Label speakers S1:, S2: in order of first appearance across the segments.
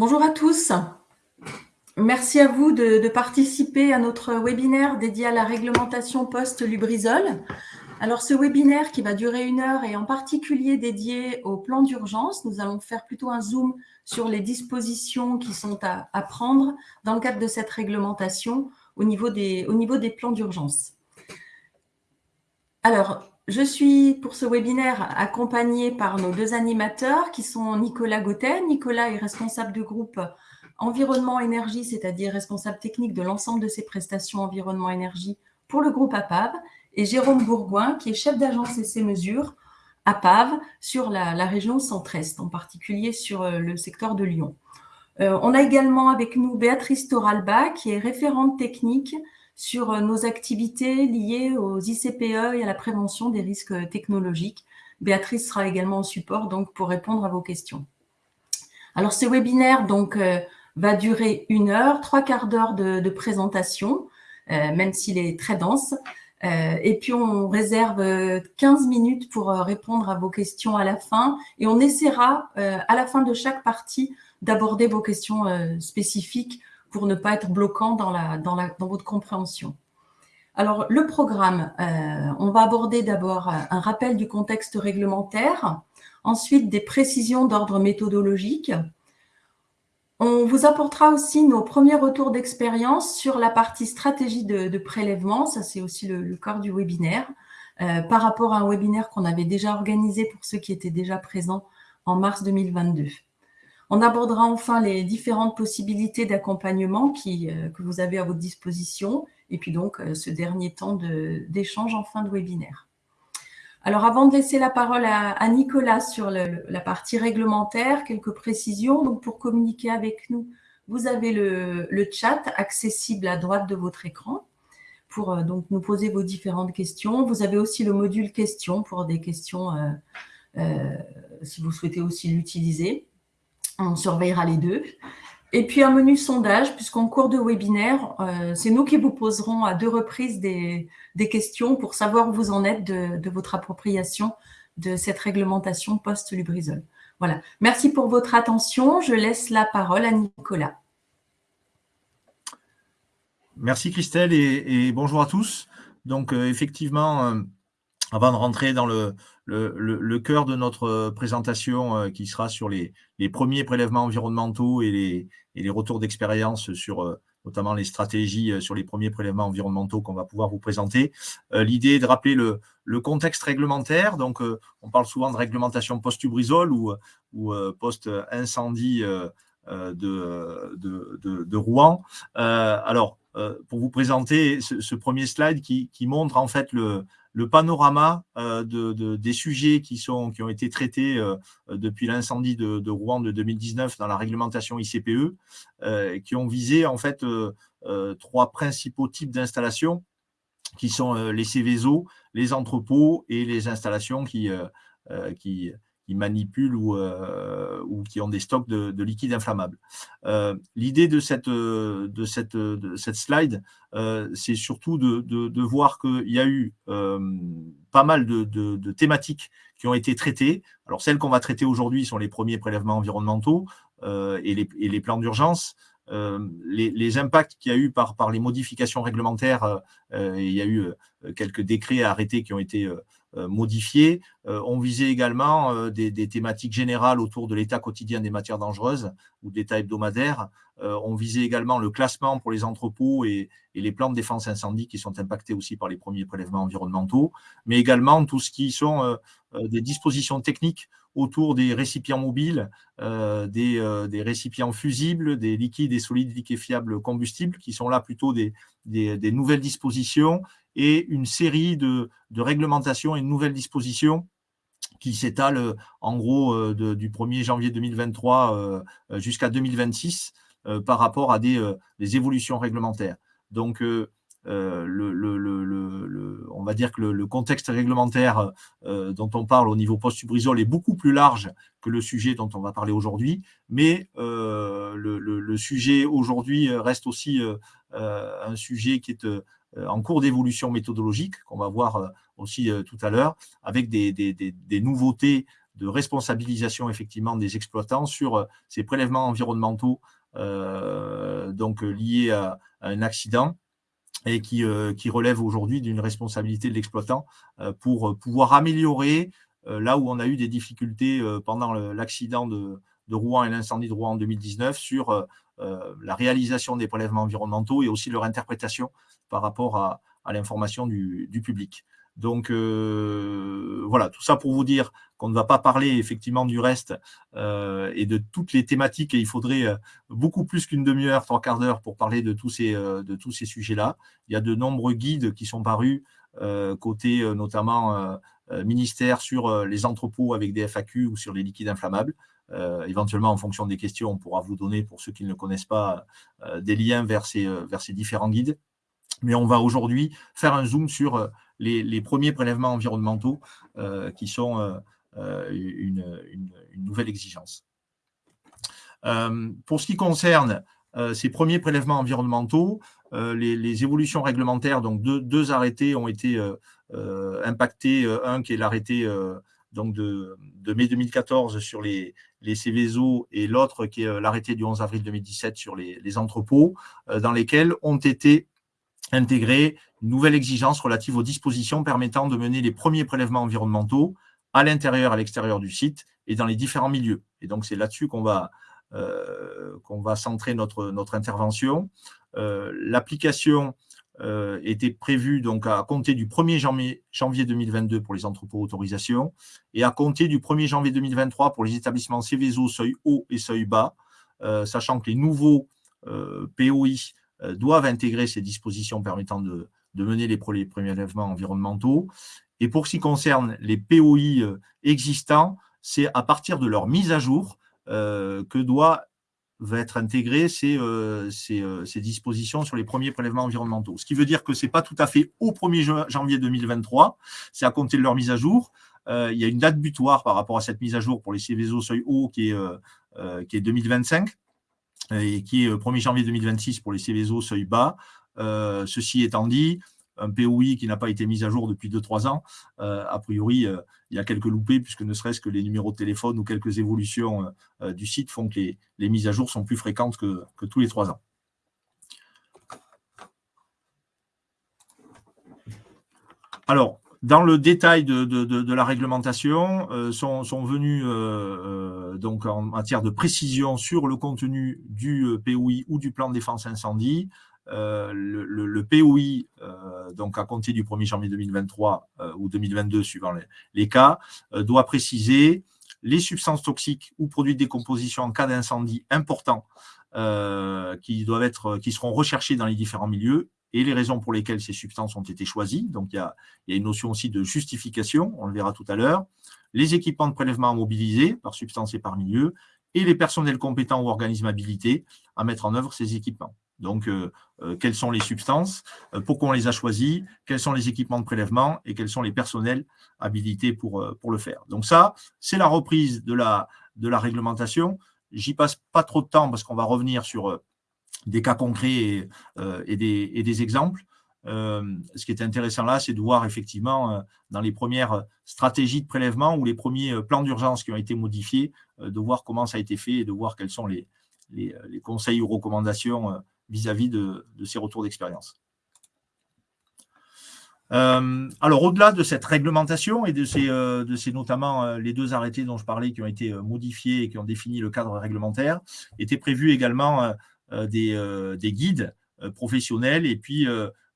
S1: Bonjour à tous. Merci à vous de, participer à notre webinaire dédié à la réglementation post-Lubrizol. Alors, ce webinaire qui va durer une heure est en particulier dédié au plan d'urgence. Nous allons faire plutôt un zoom sur les dispositions qui sont à, prendre dans le cadre de cette réglementation au niveau des, au niveau des plans d'urgence. Alors, je suis pour ce webinaire accompagnée par nos deux animateurs qui sont Nicolas Gautet. Nicolas est responsable de groupe environnement énergie, c'est-à-dire responsable technique de l'ensemble de ses prestations environnement énergie pour le groupe APAV, et Jérôme Bourgoin, qui est chef d'agence et ses mesures APAV sur la, région centre-est, en particulier sur euh, le secteur de Lyon. Euh, on a également avec nous Béatrice Toralba, qui est référente technique sur euh, nos activités liées aux ICPE et à la prévention des risques technologiques. Béatrice sera également au support donc pour répondre à vos questions. Alors ce webinaire donc va durer une heure, trois quarts d'heure de, présentation, euh, même s'il est très dense. Euh, et puis, on réserve 15 minutes pour euh, répondre à vos questions à la fin. Et on essaiera, à la fin de chaque partie, d'aborder vos questions spécifiques pour ne pas être bloquant dans, votre compréhension. Alors, le programme, on va aborder d'abord un rappel du contexte réglementaire, ensuite des précisions d'ordre méthodologique, on vous apportera aussi nos premiers retours d'expérience sur la partie stratégie de, prélèvement, ça c'est aussi le, corps du webinaire, euh, par rapport à un webinaire qu'on avait déjà organisé pour ceux qui étaient déjà présents en mars 2022. On abordera enfin les différentes possibilités d'accompagnement euh, que vous avez à votre disposition, et puis donc euh, ce dernier temps d'échange en fin de webinaire. Alors, avant de laisser la parole à, Nicolas sur la partie réglementaire, quelques précisions. Donc, pour communiquer avec nous, vous avez le, chat accessible à droite de votre écran pour euh, donc nous poser vos différentes questions. Vous avez aussi le module questions pour des questions si vous souhaitez aussi l'utiliser. On surveillera les deux. Et puis un menu sondage, puisqu'en cours de webinaire, euh, c'est nous qui vous poserons à deux reprises des, questions pour savoir où vous en êtes de, votre appropriation de cette réglementation post-Lubrizol. Voilà. Merci pour votre attention. Je laisse la parole à Nicolas.
S2: Merci Christelle et, bonjour à tous. Donc euh, effectivement, euh, avant de rentrer dans le, cœur de notre euh, présentation euh, qui sera sur les, premiers prélèvements environnementaux et les, retours d'expérience sur euh, notamment les stratégies sur les premiers prélèvements environnementaux qu'on va pouvoir vous présenter. L'idée est de rappeler le, contexte réglementaire. Donc, on parle souvent de réglementation post-Ubrizol ou, post-incendie de, de, Rouen. alors, pour vous présenter ce, premier slide qui, qui, montre en fait le, le panorama euh, de, des sujets qui, ont été traités euh, depuis l'incendie de, Rouen de 2019 dans la réglementation ICPE, euh, qui ont visé en fait trois principaux types d'installations qui sont les Céveso, les entrepôts et les installations qui, qui manipulent ou, euh, ou qui ont des stocks de, de liquide inflammable. Euh, l'idée de cette, de, cette, de cette slide, euh, c'est surtout de, de voir qu'il y a eu pas mal de, thématiques qui ont été traitées. Alors, celles qu'on va traiter aujourd'hui sont les premiers prélèvements environnementaux et les, et, les, plans d'urgence. Les, les, impacts qu'il y a eu par, les modifications réglementaires, il y a eu quelques décrets arrêtés qui ont été euh, modifiés. Euh, on visait également euh, des, thématiques générales autour de l'état quotidien des matières dangereuses ou de l'état hebdomadaire. on visait également le classement pour les entrepôts et, les plans de défense incendie qui sont impactés aussi par les premiers prélèvements environnementaux, mais également tout ce qui sont des dispositions techniques autour des récipients mobiles, des, récipients fusibles, des liquides et solides liquéfiables combustibles, qui sont là plutôt des, des nouvelles dispositions et une série de, réglementations et de nouvelles dispositions qui s'étalent en gros euh, du 1er janvier 2023 euh, jusqu'à 2026 euh, par rapport à des, évolutions réglementaires. Donc, le, on va dire que le, contexte réglementaire dont on parle au niveau post-subrisol est beaucoup plus large que le sujet dont on va parler aujourd'hui, mais le, sujet aujourd'hui reste aussi un sujet qui est euh, en cours d'évolution méthodologique, qu'on va voir euh, aussi euh, tout à l'heure, avec des, nouveautés responsabilisation effectivement des exploitants sur ces prélèvements environnementaux donc liés à, un accident et qui, qui relève aujourd'hui d'une responsabilité de l'exploitant pour pouvoir améliorer là où on a eu des difficultés pendant l'accident de, Rouen et l'incendie de Rouen en 2019 sur euh, euh, la réalisation des prélèvements environnementaux et aussi leur interprétation par rapport à, l'information du, public. Donc euh, voilà, tout ça pour vous dire qu'on ne va pas parler effectivement du reste et de toutes les thématiques et il faudrait beaucoup plus qu'une demi-heure, trois quarts d'heure pour parler de tous ces, de ces sujets-là. Il y a de nombreux guides qui sont parus côté notamment ministère sur les entrepôts avec des FAQ ou sur les liquides inflammables. Euh, éventuellement, en fonction des questions, on pourra vous donner, pour ceux qui ne connaissent pas, euh, des liens vers ces, euh, vers ces différents guides. Mais on va aujourd'hui faire un zoom sur les, premiers prélèvements environnementaux qui sont une, nouvelle exigence. pour ce qui concerne ces premiers prélèvements environnementaux, les, évolutions réglementaires, donc deux, arrêtés ont été impactés. Un qui est l'arrêté donc de, mai 2014 sur les, les et l'autre qui est euh, l'arrêté du 11 avril 2017 sur les, entrepôts, euh, dans lesquels ont été intégrées une nouvelle exigence relative aux dispositions permettant de mener les premiers prélèvements environnementaux à l'intérieur à l'extérieur du site et dans les différents milieux. Et donc, c'est là-dessus qu'on va, euh, qu'on va centrer notre, notre intervention. L'application euh, était prévu donc à compter du 1er janvier, janvier 2022 pour les entrepôts autorisations et à compter du 1er janvier 2023 pour les établissements Céveso seuil haut et seuil bas, euh, sachant que les nouveaux euh, POI doivent intégrer ces dispositions permettant de, mener les, premiers prélèvements environnementaux. Et pour ce qui concerne les POI existants, c'est à partir de leur mise à jour que doit va être intégré ces, euh, euh, ces, dispositions sur les premiers prélèvements environnementaux. Ce qui veut dire que ce n'est pas tout à fait au 1er janvier 2023, c'est à compter de leur mise à jour. Euh, il y a une date butoir par rapport à cette mise à jour pour les Céveso seuil haut qui est, qui est 2025 et qui est 1er janvier 2026 pour les Céveso seuil bas. ceci étant dit, un POI qui n'a pas été mis à jour depuis 2-3 ans, euh, a priori, euh, il y a quelques loupés, puisque ne serait-ce que les numéros de téléphone ou quelques évolutions euh, du site font que les, mises à jour sont plus fréquentes que, tous les 3 ans. Alors, dans le détail de, la réglementation, sont, venus donc en matière de précision sur le contenu du POI ou du plan de défense incendie, euh, le, POI, euh, donc à compter du 1er janvier 2023 euh, ou 2022, suivant les, cas, doit préciser les substances toxiques ou produits de décomposition en cas d'incendie important qui, doivent être, qui seront recherchés dans les différents milieux et les raisons pour lesquelles ces substances ont été choisies. Donc, il y a, une notion aussi de justification, on le verra tout à l'heure. Les équipements de prélèvement à mobiliser par substance et par milieu et les personnels compétents ou organismes habilités à mettre en œuvre ces équipements. Donc, euh, euh, quelles sont les substances, euh, pourquoi on les a choisies, quels sont les équipements de prélèvement et quels sont les personnels habilités pour, pour le faire. Donc ça, c'est la reprise de la, de la réglementation. J'y passe pas trop de temps parce qu'on va revenir sur des cas concrets et, et, des, exemples. ce qui est intéressant là, c'est de voir effectivement dans les premières stratégies de prélèvement ou les premiers plans d'urgence qui ont été modifiés, de voir comment ça a été fait et de voir quels sont les, conseils ou recommandations vis-à-vis de, ces retours d'expérience. Euh, alors, au-delà de cette réglementation et de ces, euh, notamment euh, les deux arrêtés dont je parlais qui ont été modifiés et qui ont défini le cadre réglementaire, étaient prévus également des, des, guides professionnels et puis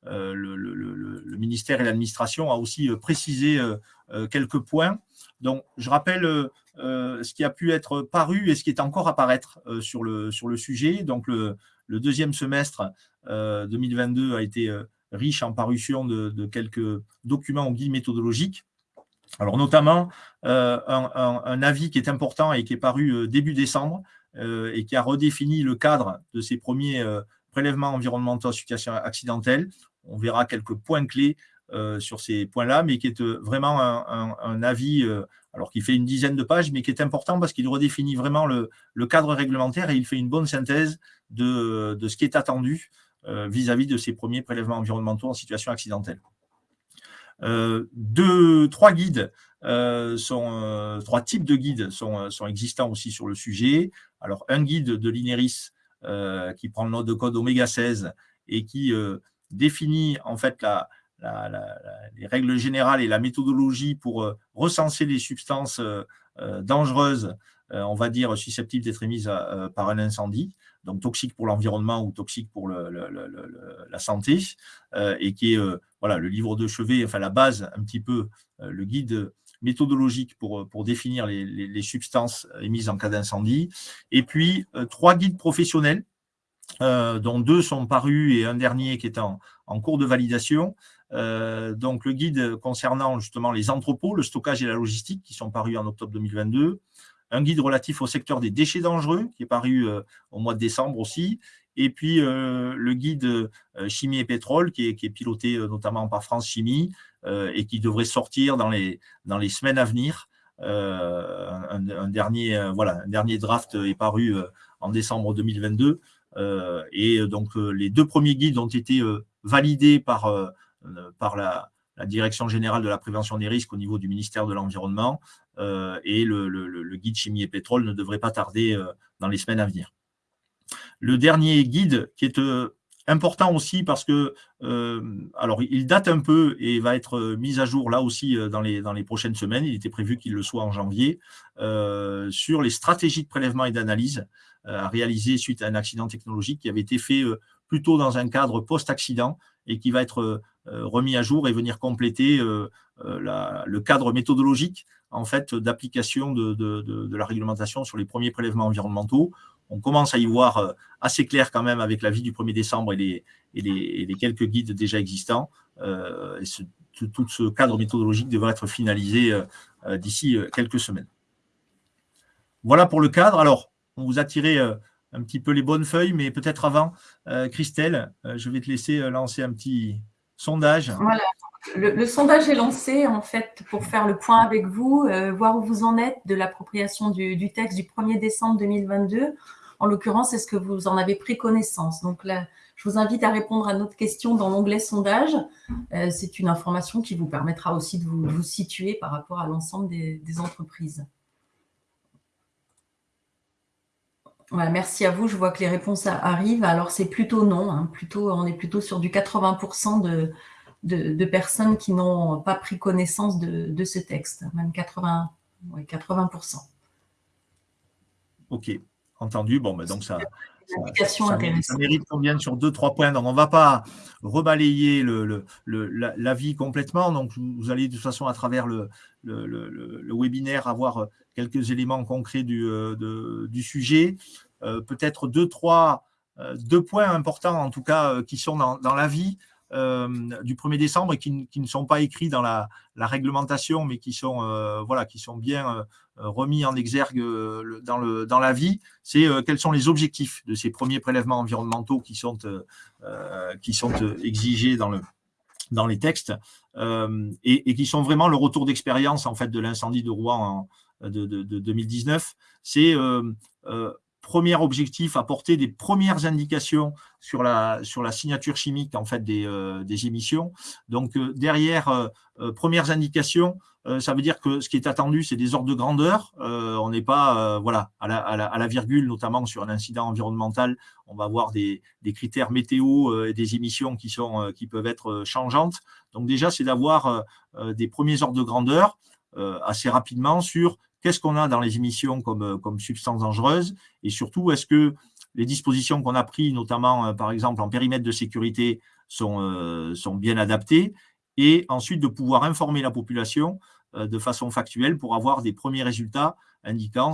S2: le, ministère et l'administration a aussi précisé quelques points. Donc, je rappelle ce qui a pu être paru et ce qui est encore à paraître sur, le, sur le sujet. Donc, le, deuxième semestre 2022 euh, a été euh, riche en parution de, quelques documents ou guides méthodologiques. Alors notamment euh, un, avis qui est important et qui est paru début décembre et qui a redéfini le cadre de ces premiers prélèvements environnementaux en situation accidentelle. On verra quelques points clés sur ces points-là, mais qui est vraiment un, avis alors qui fait une dizaine de pages, mais qui est important parce qu'il redéfinit vraiment le, cadre réglementaire et il fait une bonne synthèse de, ce qui est attendu euh, vis-à-vis de ces premiers prélèvements environnementaux en situation accidentelle. Deux, trois guides sont, trois types de guides sont, existants aussi sur le sujet. Alors, un guide de l'INERIS qui prend le nom de code oméga 16 et qui définit en fait les règles générales et la méthodologie pour euh, recenser les substances euh, euh, dangereuses, on va dire susceptibles d'être émises par un incendie, donc toxiques pour l'environnement ou toxiques pour la santé, et qui est voilà, le livre de chevet, enfin la base, un petit peu, le guide méthodologique pour, pour définir les, substances émises en cas d'incendie. Et puis, trois guides professionnels, dont deux sont parus et un dernier qui est en, en cours de validation, euh, donc le guide concernant justement les entrepôts, le stockage et la logistique qui sont parus en octobre 2022, un guide relatif au secteur des déchets dangereux qui est paru euh, au mois de décembre aussi, et puis euh, le guide chimie et pétrole qui est, piloté notamment par France Chimie et qui devrait sortir dans les, semaines à venir. Un, dernier, voilà, un dernier draft est paru en décembre 2022 et donc les deux premiers guides ont été validés euh, par la, Direction générale de la prévention des risques au niveau du ministère de l'Environnement euh, et le, guide chimie et pétrole ne devrait pas tarder euh, dans les semaines à venir. Le dernier guide qui est important aussi parce que, il date un peu et va être mis à jour là aussi dans les, dans les prochaines semaines, il était prévu qu'il le soit en janvier, sur les stratégies de prélèvement et d'analyse à réaliser suite à un accident technologique qui avait été fait plutôt dans un cadre post-accident et qui va être euh, remis à jour et venir compléter euh, euh, le cadre méthodologique en fait d'application de, la réglementation sur les premiers prélèvements environnementaux. On commence à y voir assez clair quand même avec l'avis du 1er décembre et les, quelques guides déjà existants. tout ce cadre méthodologique devrait être finalisé d'ici quelques semaines. Voilà pour le cadre. Alors, on vous a tiré un petit peu les bonnes feuilles, mais peut-être avant, euh, Christelle, euh, je vais te laisser euh, lancer un petit sondage.
S1: Voilà, le, sondage est lancé en fait pour faire le point avec vous, voir où vous en êtes de l'appropriation du, texte du 1er décembre 2022. En l'occurrence, est-ce que vous en avez pris connaissance? Donc là, je vous invite à répondre à notre question dans l'onglet sondage. C'est une information qui vous permettra aussi de vous, situer par rapport à l'ensemble des entreprises. Merci à vous. Je vois que les réponses arrivent. Alors, c'est plutôt non. Hein. Plutôt, on est plutôt sur du 80% de, de, personnes qui n'ont pas pris connaissance de, ce texte. Même 80, 80%.
S2: OK. Entendu. Bon, mais donc ça, ça, mérite qu'on vienne sur deux, trois points. Donc, on ne va pas rebalayer le, complètement. Donc, vous allez de toute façon, à travers le webinaire, avoir quelques éléments concrets du, euh, du sujet. Euh, peut-être deux, trois, euh, deux points importants, en tout cas, qui sont dans, dans l'avis. du 1er décembre et qui, qui, ne sont pas écrits dans la, la réglementation, mais qui sont, voilà, qui sont bien remis en exergue dans, le, dans l'avis, c'est quels sont les objectifs de ces premiers prélèvements environnementaux qui sont, qui sont exigés dans, le, dans les textes et, et, qui sont vraiment le retour d'expérience en fait, de l'incendie de Rouen en, de, de, de 2019. C'est premier objectif, apporter des premières indications sur la, sur la signature chimique en fait, des, euh, des émissions. Donc, euh, derrière, euh, premières indications, ça veut dire que ce qui est attendu, c'est des ordres de grandeur. on n'est pas voilà, à la, à, la, virgule, notamment sur un incident environnemental. On va avoir des, des critères météo et des émissions qui, sont, qui peuvent être changeantes. Donc, déjà, c'est d'avoir des premiers ordres de grandeur assez rapidement sur qu'est-ce qu'on a dans les émissions comme, euh, comme substances dangereuses? Et surtout, est-ce que les dispositions qu'on a prises, notamment euh, par exemple en périmètre de sécurité, sont, euh, sont bien adaptées? Et ensuite de pouvoir informer la population de façon factuelle pour avoir des premiers résultats indiquant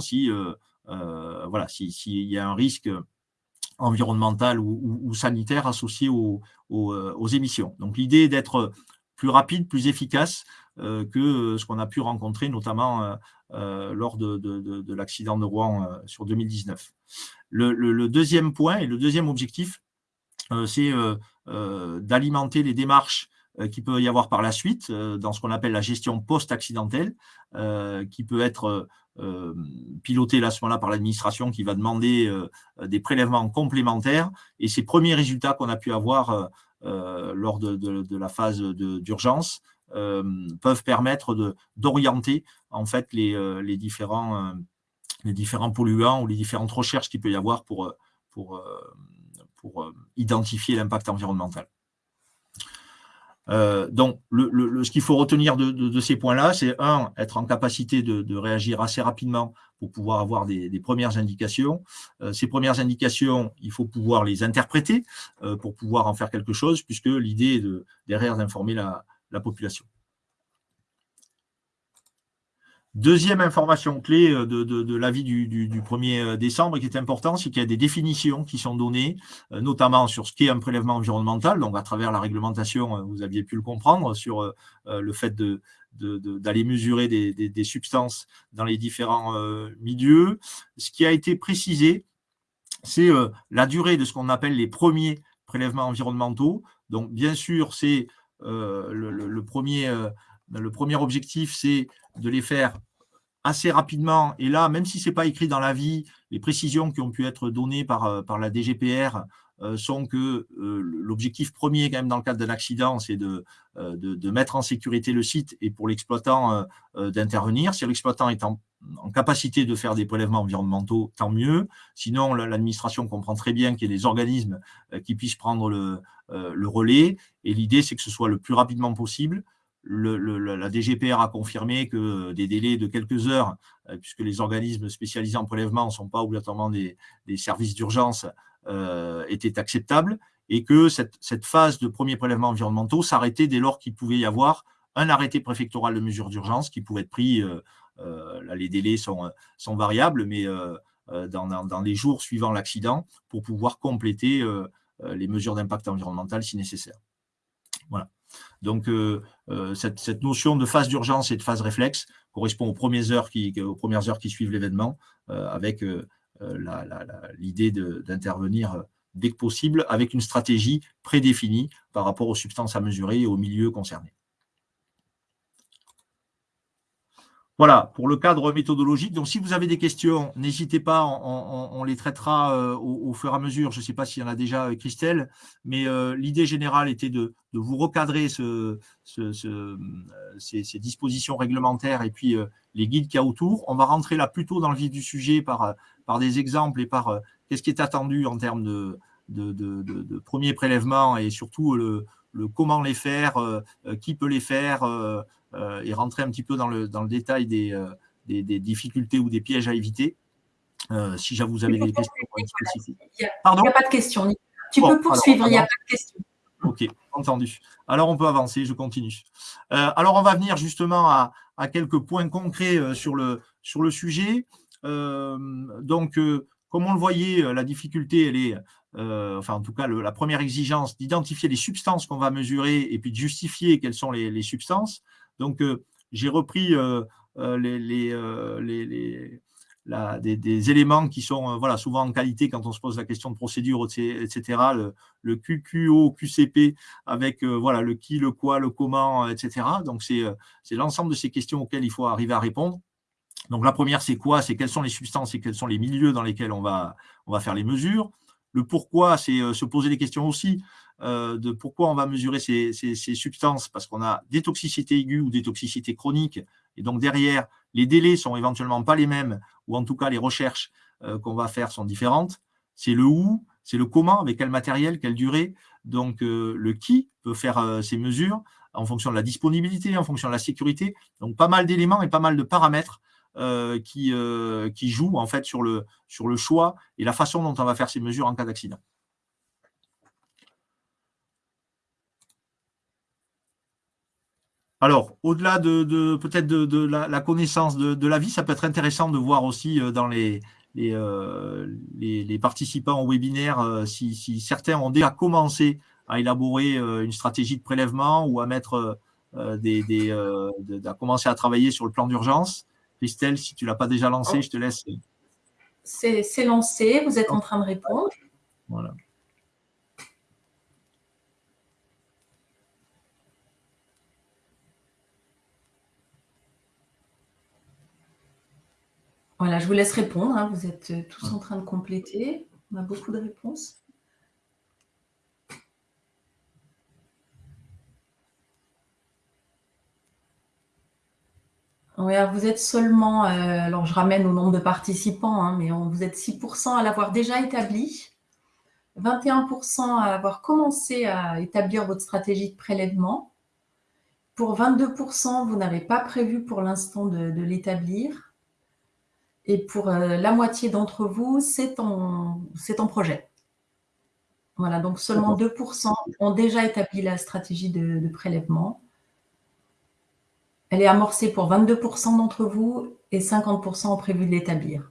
S2: voilà s'il y a un risque environnemental ou, sanitaire associé aux, émissions. Donc l'idée est d'être plus rapide, plus efficace que ce qu'on a pu rencontrer notamment euh, lors de, l'accident de Rouen euh, sur 2019. Le, deuxième point et le deuxième objectif, euh, c'est d'alimenter les démarches qui peut y avoir par la suite dans ce qu'on appelle la gestion post-accidentelle, qui peut être pilotée à ce moment-là par l'administration qui va demander des prélèvements complémentaires. Et ces premiers résultats qu'on a pu avoir lors de, la phase d'urgence peuvent permettre d'orienter en fait les, différents, les différents polluants ou les différentes recherches qu'il peut y avoir pour, pour, pour identifier l'impact environnemental. Euh, donc, ce qu'il faut retenir de, ces points-là, c'est un, être en capacité de, réagir assez rapidement pour pouvoir avoir des, premières indications. Euh, ces premières indications, il faut pouvoir les interpréter euh, pour pouvoir en faire quelque chose, puisque l'idée est de, derrière d'informer la population. Deuxième information clé euh, de, l'avis du, 1er euh, décembre qui est important, c'est qu'il y a des définitions qui sont données, euh, notamment sur ce qu'est un prélèvement environnemental, donc à travers la réglementation, vous aviez pu le comprendre, sur le fait d'aller mesurer des, substances dans les différents milieux. Ce qui a été précisé, c'est la durée de ce qu'on appelle les premiers prélèvements environnementaux. Donc, bien sûr, c'est le, premier, le premier objectif, c'est de les faire assez rapidement, et là, même si ce n'est pas écrit dans l'avis, les précisions qui ont pu être données par, euh, par la DGPR euh, sont que euh, l'objectif premier, quand même, dans le cadre d'un accident, c'est de, de, mettre en sécurité le site et pour l'exploitant d'intervenir. Si l'exploitant est en, capacité de faire des prélèvements environnementaux, tant mieux. Sinon, l'administration comprend très bien qu'il y ait des organismes qui puissent prendre le, le relais. Et l'idée, c'est que ce soit le plus rapidement possible la DGPR a confirmé que des délais de quelques heures, euh, puisque les organismes spécialisés en prélèvement ne sont pas obligatoirement des, services d'urgence, euh, étaient acceptables, et que cette, phase de premiers prélèvements environnementaux s'arrêtait dès lors qu'il pouvait y avoir un arrêté préfectoral de mesures d'urgence qui pouvait être pris, euh, là les délais sont, sont variables, mais dans, dans, les jours suivant l'accident, pour pouvoir compléter les mesures d'impact environnemental si nécessaire. Voilà. Donc, euh, euh, cette, notion de phase d'urgence et de phase réflexe correspond aux premières heures qui, suivent l'événement, euh, avec l'idée d'intervenir dès que possible, avec une stratégie prédéfinie par rapport aux substances à mesurer et aux milieux concernés. Voilà, pour le cadre méthodologique. Donc, si vous avez des questions, n'hésitez pas, on, les traitera euh, au, fur et à mesure. Je ne sais pas s'il y en a déjà, avec Christelle, mais euh, l'idée générale était de, vous recadrer ce, ces, dispositions réglementaires et puis euh, les guides qu'il y a autour. On va rentrer là plutôt dans le vif du sujet par, des exemples et par qu'est-ce qui est attendu en termes de, premiers prélèvements et surtout le, comment les faire, qui peut les faire, euh, et rentrer un petit peu dans le, dans le détail des, euh, des, difficultés ou des pièges à éviter. Euh, si vous avez des questions
S1: Pardon Il n'y a pas de questions. Tu peux poursuivre, il n'y a pas de questions.
S2: Ok, entendu. Alors, on peut avancer, je continue. alors, on va venir justement à, à quelques points concrets sur, le, sur le sujet. donc, comme on le voyait, la difficulté, elle est, enfin en tout cas la première exigence, d'identifier les substances qu'on va mesurer et puis de justifier quelles sont les, les substances. Donc, euh, j'ai repris euh, euh, les, des, éléments qui sont souvent en qualité quand on se pose la question de procédure, etc. Le, QQO, QCP, avec voilà, le qui, le quoi, le comment, etc. Donc, c'est l'ensemble de ces questions auxquelles il faut arriver à répondre. Donc, la première, c'est quoi? C'est quelles sont les substances et quels sont les milieux dans lesquels on va faire les mesures. Le pourquoi, c'est se poser des questions aussi euh, de pourquoi on va mesurer ces, substances, parce qu'on a des toxicités aiguës ou des toxicités chroniques, et donc derrière, les délais sont éventuellement pas les mêmes, ou en tout cas les recherches euh, qu'on va faire sont différentes. C'est le où, c'est le comment, avec quel matériel, quelle durée. Donc euh, le qui peut faire ces mesures en fonction de la disponibilité, en fonction de la sécurité. Donc pas mal d'éléments et pas mal de paramètres qui, qui jouent en fait sur le, sur le choix et la façon dont on va faire ces mesures en cas d'accident. Alors, au-delà de, peut-être de, la, connaissance de, la vie, ça peut être intéressant de voir aussi euh, dans les, euh, les, participants au webinaire euh, si, certains ont déjà commencé à élaborer une stratégie de prélèvement ou à mettre des, des à commencer à travailler sur le plan d'urgence. Christelle, si tu ne l'as pas déjà lancé, je te laisse.
S1: C'est lancé, vous êtes en train de répondre.
S2: Voilà.
S1: Voilà, je vous laisse répondre. Hein. Vous êtes euh, tous en train de compléter. On a beaucoup de réponses. Oui, vous êtes seulement, alors je ramène au nombre de participants, hein, mais vous êtes 6% à l'avoir déjà établi, 21% à avoir commencé à établir votre stratégie de prélèvement. Pour 22%, vous n'avez pas prévu pour l'instant de, l'établir. Et pour la moitié d'entre vous, c'est en, en projet. Voilà, donc seulement 2% ont déjà établi la stratégie de, prélèvement. Elle est amorcée pour 22% d'entre vous et 50% ont prévu de l'établir.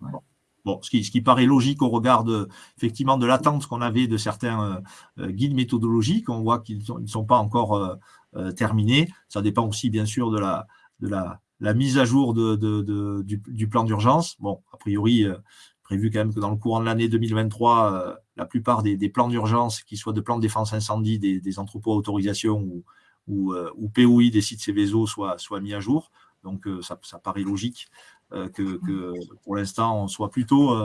S2: Ce qui, paraît logique au regard de, effectivement, de l'attente qu'on avait de certains euh, euh, guides méthodologiques. On voit qu'ils ne sont pas encore euh, terminés. Ça dépend aussi, bien sûr, de la, mise à jour du, plan d'urgence. Bon, a priori, prévu quand même que dans le courant de l'année 2023, euh, la plupart des, plans d'urgence, qu'ils soient de plans de défense incendie, des, entrepôts à autorisation ou, ou, euh, POI des sites Céveso soient mis à jour. Donc, euh, ça, paraît logique que, pour l'instant, on soit plutôt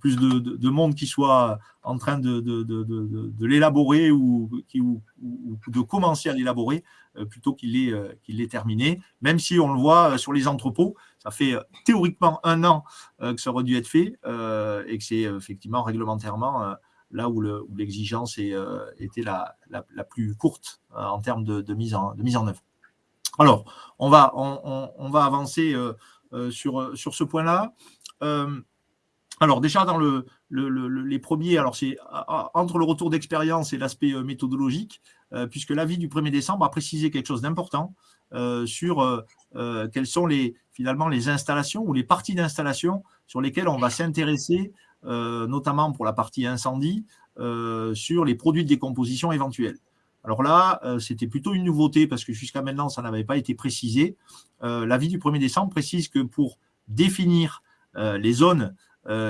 S2: plus de, monde qui soit en train de, l'élaborer ou, ou, de commencer à l'élaborer plutôt qu'il est terminé, même si on le voit sur les entrepôts, ça fait euh, théoriquement un an euh, que ça aurait dû être fait euh, et que c'est effectivement réglementairement là où l'exigence était la, plus courte en termes de, mise en, mise en œuvre. Alors, on va, on, va avancer sur, ce point-là. alors déjà dans le, les premiers, alors c'est entre le retour d'expérience et l'aspect méthodologique, puisque l'avis du 1er décembre a précisé quelque chose d'important sur quelles sont finalement les installations ou les parties d'installation sur lesquelles on va s'intéresser, euh, notamment pour la partie incendie, euh, sur les produits de décomposition éventuels. Alors là, euh, c'était plutôt une nouveauté parce que jusqu'à maintenant, ça n'avait pas été précisé. L'avis du 1er décembre précise que pour définir les zones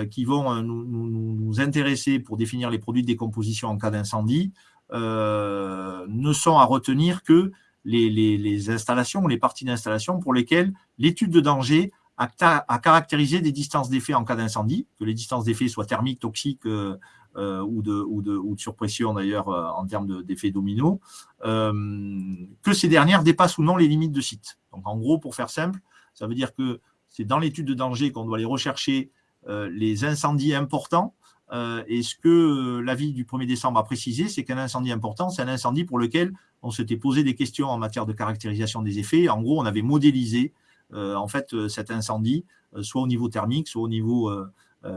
S2: qui vont nous, nous, intéresser pour définir les produits de décomposition en cas d'incendie, ne sont à retenir que les, installations ou les parties d'installation pour lesquelles l'étude de danger a, caractérisé des distances d'effet en cas d'incendie, que les distances d'effet soient thermiques, toxiques euh, euh, ou, de, ou, de, ou, de, surpression d'ailleurs euh, en termes d'effet domino, que ces dernières dépassent ou non les limites de site. Donc en gros, pour faire simple, ça veut dire que c'est dans l'étude de danger qu'on doit aller rechercher les incendies importants euh, et ce que l'avis du 1er décembre a précisé, c'est qu'un incendie important, c'est un incendie pour lequel on s'était posé des questions en matière de caractérisation des effets. En gros, on avait modélisé en fait cet incendie, soit au niveau thermique, soit au niveau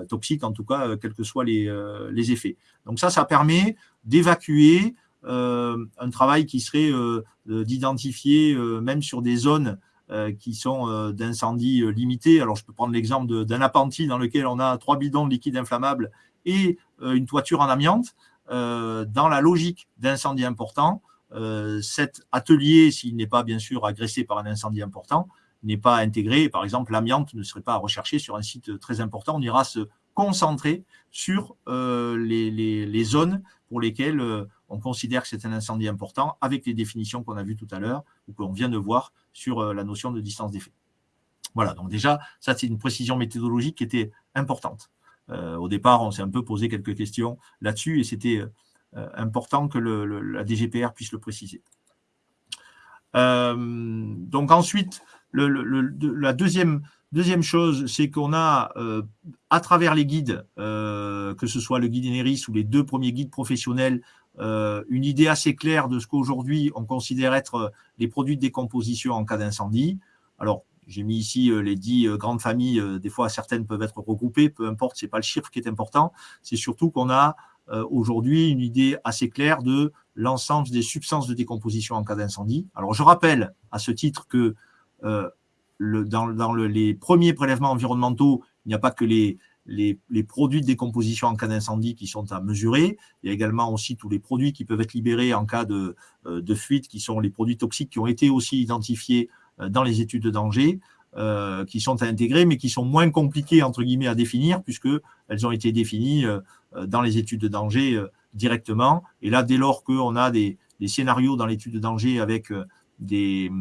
S2: toxique, en tout cas, quels que soient les, les, effets. Donc ça, ça permet d'évacuer un travail qui serait d'identifier, même sur des zones qui sont d'incendie limité. Alors, je peux prendre l'exemple d'un appentis dans lequel on a trois bidons de liquide inflammable et euh, une toiture en amiante, euh, dans la logique d'incendie important, euh, cet atelier, s'il n'est pas bien sûr agressé par un incendie important, n'est pas intégré. Par exemple, l'amiante ne serait pas recherchée sur un site très important. On ira se concentrer sur les, zones pour lesquelles on considère que c'est un incendie important, avec les définitions qu'on a vues tout à l'heure ou qu'on vient de voir sur la notion de distance d'effet. Voilà, donc déjà, ça c'est une précision méthodologique qui était importante. Euh, au départ, on s'est un peu posé quelques questions là-dessus et c'était euh, important que la DGPR puisse le préciser. Euh, donc ensuite, la deuxième, deuxième chose, c'est qu'on a, à travers les guides, que ce soit le guide Eneris ou les deux premiers guides professionnels, une idée assez claire de ce qu'aujourd'hui on considère être les produits de décomposition en cas d'incendie. Alors, j'ai mis ici euh, les dix euh, grandes familles, euh, des fois certaines peuvent être regroupées, peu importe, ce n'est pas le chiffre qui est important, c'est surtout qu'on a aujourd'hui une idée assez claire de l'ensemble des substances de décomposition en cas d'incendie. Alors je rappelle à ce titre que dans, les premiers prélèvements environnementaux, il n'y a pas que les, produits de décomposition en cas d'incendie qui sont à mesurer. Il y a également aussi tous les produits qui peuvent être libérés en cas de, de fuite, qui sont les produits toxiques qui ont été aussi identifiés euh, dans les études de danger, euh, qui sont à intégrer, mais qui sont moins compliquées, entre guillemets, à définir, puisqu'elles ont été définies euh, dans les études de danger directement. Et là, dès lors qu'on a des, scénarios dans l'étude de danger avec des,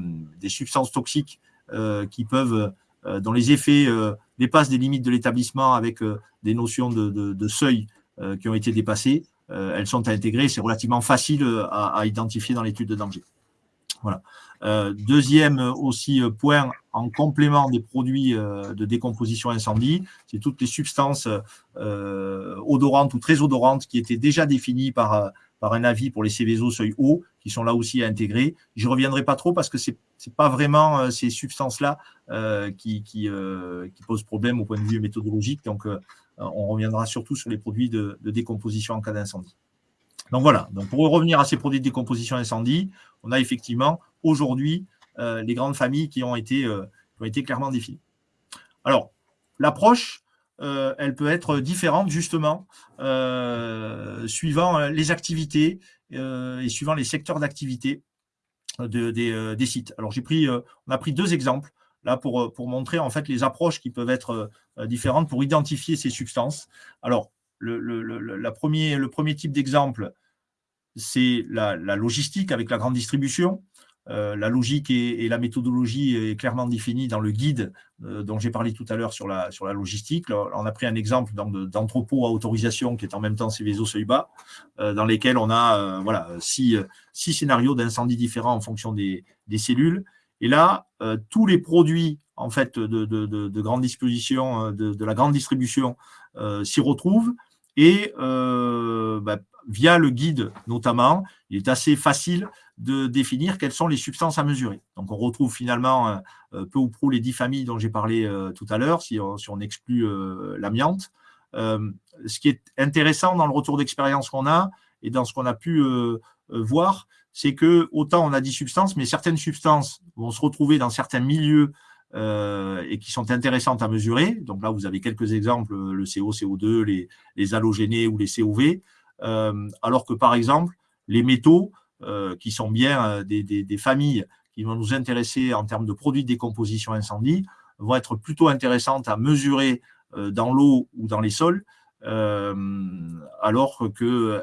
S2: substances toxiques qui peuvent, dont les effets dépassent des limites de l'établissement avec des notions de, seuil qui ont été dépassées, elles sont à intégrer. C'est relativement facile à, identifier dans l'étude de danger. Voilà. deuxième aussi point, en complément des produits de décomposition incendie, c'est toutes les substances odorantes ou très odorantes qui étaient déjà définies par par un avis pour les Céveso seuil haut, qui sont là aussi à intégrer. Je reviendrai pas trop parce que ce n'est pas vraiment euh, ces substances-là euh, qui, euh, qui, posent problème au point de vue méthodologique. Donc, on reviendra surtout sur les produits de, décomposition en cas d'incendie. Donc voilà, donc pour revenir à ces produits de décomposition incendie, on a effectivement aujourd'hui les grandes familles qui ont été clairement définies. Alors, l'approche, euh, elle peut être différente justement euh, suivant euh, les activités et suivant les secteurs d'activité des, sites. Alors on a pris deux exemples là pour, montrer en fait les approches qui peuvent être différentes pour identifier ces substances. Alors le, premier, type d'exemple, c'est la, logistique avec la grande distribution. Euh, la logique et, la méthodologie est clairement définie dans le guide euh, dont j'ai parlé tout à l'heure sur la, sur la logistique. on a pris un exemple d'entrepôt à autorisation qui est en même temps Céveso seuil bas, euh, dans lesquels on a voilà, six, six scénarios d'incendie différents en fonction des, cellules. Et là, tous les produits en fait, de, grande disposition, de, la grande distribution s'y retrouvent. Et bah, via le guide notamment, il est assez facile de définir quelles sont les substances à mesurer. Donc, on retrouve finalement euh, euh, peu ou prou les dix familles dont j'ai parlé euh, tout à l'heure, si, on exclut l'amiante. ce qui est intéressant dans le retour d'expérience qu'on a et dans ce qu'on a pu voir, c'est que autant on a dix substances, mais certaines substances vont se retrouver dans certains milieux et qui sont intéressantes à mesurer. Donc là, vous avez quelques exemples, le CO, CO2, les, les halogénés ou les COV, alors que par exemple, les métaux, euh, qui sont bien euh, des, familles qui vont nous intéresser en termes de produits de décomposition incendie, vont être plutôt intéressantes à mesurer euh, dans l'eau ou dans les sols, alors qu'il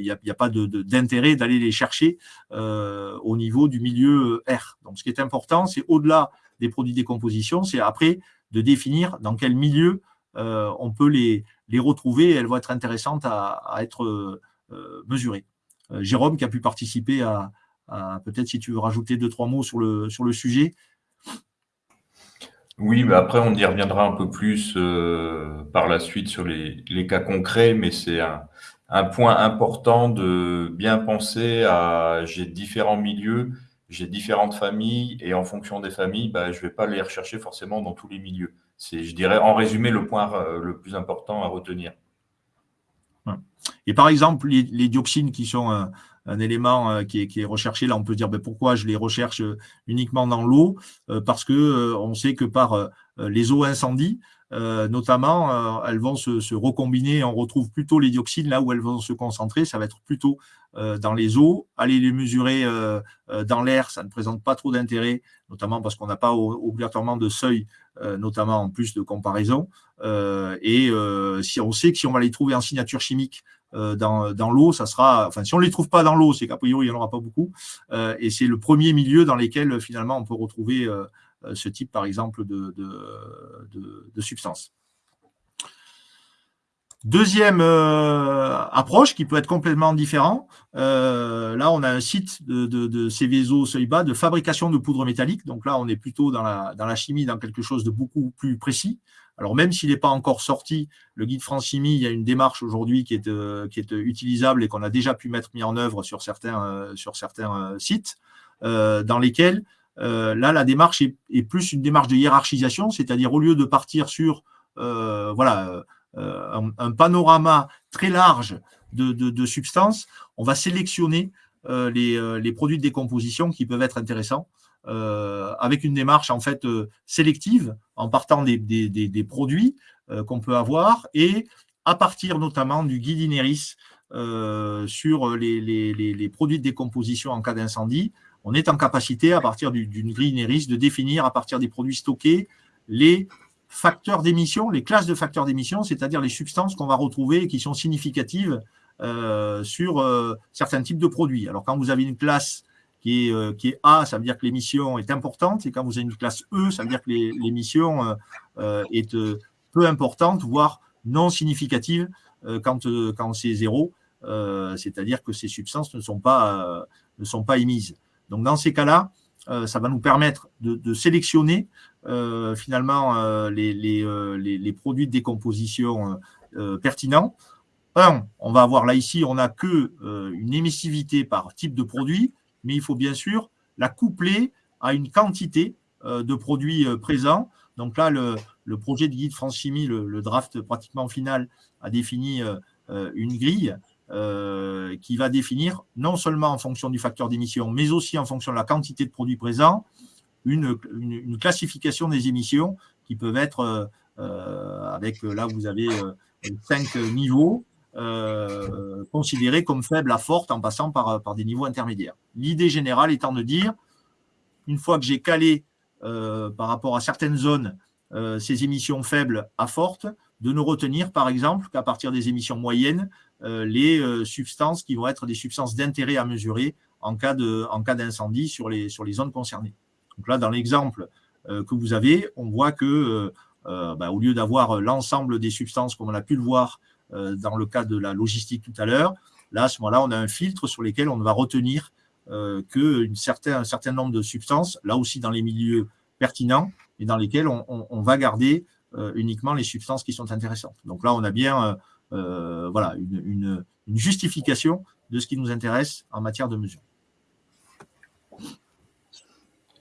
S2: n'y a, a, pas d'intérêt d'aller les chercher au niveau du milieu R. Donc, ce qui est important, c'est au-delà des produits de décomposition, c'est après de définir dans quel milieu on peut les, les retrouver et elles vont être intéressantes à, être mesurées. Euh, Jérôme qui a pu participer à, peut-être si tu veux rajouter deux, trois mots sur le, sujet.
S3: Oui, mais après, on y reviendra un peu plus euh, par la suite sur les, cas concrets, mais c'est un, point important de bien penser à j'ai différents milieux, j'ai différentes familles, et en fonction des familles, bah, je ne vais pas les rechercher forcément dans tous les milieux. C'est, je dirais, en résumé, le point euh, le plus important à retenir.
S2: Et par exemple, les, dioxines qui sont un, élément euh, qui est, recherché, là on peut dire ben, pourquoi je les recherche euh, uniquement dans l'eau, euh, parce que on sait que par les eaux incendies, notamment, elles vont se, recombiner, on retrouve plutôt les dioxines là où elles vont se concentrer, ça va être plutôt dans les eaux. Aller les mesurer dans l'air, ça ne présente pas trop d'intérêt, notamment parce qu'on n'a pas obligatoirement de seuil, notamment en plus de comparaison. et si on sait que si on va les trouver en signature chimique euh, dans, l'eau, ça sera, enfin, si on ne les trouve pas dans l'eau, c'est qu'a priori, il n'y en aura pas beaucoup. Euh, et c'est le premier milieu dans lequel, finalement, on peut retrouver euh, ce type, par exemple, de, de, substance. Deuxième approche qui peut être complètement différent. là, on a un site de, de, de de fabrication de poudre métallique. Donc là, on est plutôt dans la, dans la chimie, dans quelque chose de beaucoup plus précis. Alors même s'il n'est pas encore sorti, le guide France Chimie, il y a une démarche aujourd'hui qui est, euh, qui est utilisable et qu'on a déjà pu mettre mis en œuvre sur certains, euh, sur certains euh, sites, dans lesquels là la démarche est, plus une démarche de hiérarchisation, c'est-à-dire au lieu de partir sur voilà un, panorama très large de, substances, on va sélectionner les, les, produits de décomposition qui peuvent être intéressants euh, avec une démarche en fait euh, sélective en partant des, produits euh, qu'on peut avoir et à partir notamment du guide Ineris sur les, les, les, produits de décomposition en cas d'incendie, on est en capacité, à partir d'une grille Ineris, de définir à partir des produits stockés les facteurs d'émission, les classes de facteurs d'émission, c'est-à-dire les substances qu'on va retrouver et qui sont significatives sur certains types de produits. Alors, quand vous avez une classe euh, qui est, A, ça veut dire que l'émission est importante, et quand vous avez une classe E, ça veut dire que l'émission euh, euh, est peu importante, voire non significative quand, c'est zéro, c'est-à-dire que ces substances ne sont pas, ne sont pas émises. Donc dans ces cas-là, ça va nous permettre de, sélectionner finalement les, les, produits de décomposition pertinents. Un, on va avoir là ici, on n'a que une émissivité par type de produit, mais il faut bien sûr la coupler à une quantité de produits présents. Donc là, le, projet de guide France Chimie, le, draft pratiquement final, a défini une grille qui va définir, non seulement en fonction du facteur d'émission, mais aussi en fonction de la quantité de produits présents, une, classification des émissions qui peuvent être, avec là vous avez cinq niveaux, considérés comme faibles à fortes en passant par, des niveaux intermédiaires. L'idée générale étant de dire, une fois que j'ai calé par rapport à certaines zones ces émissions faibles à fortes, de ne retenir par exemple qu'à partir des émissions moyennes, les substances qui vont être des substances d'intérêt à mesurer en cas d'incendie sur les zones concernées. Donc là, dans l'exemple que vous avez, on voit que bah, au lieu d'avoir l'ensemble des substances comme on a pu le voir dans le cas de la logistique tout à l'heure, là, à ce moment-là, on a un filtre sur lequel on va retenir qu'un certain, un certain nombre de substances, là aussi dans les milieux pertinents, et dans lesquels on, va garder uniquement les substances qui sont intéressantes. Donc là, on a bien voilà, une, justification de ce qui nous intéresse en matière de mesure.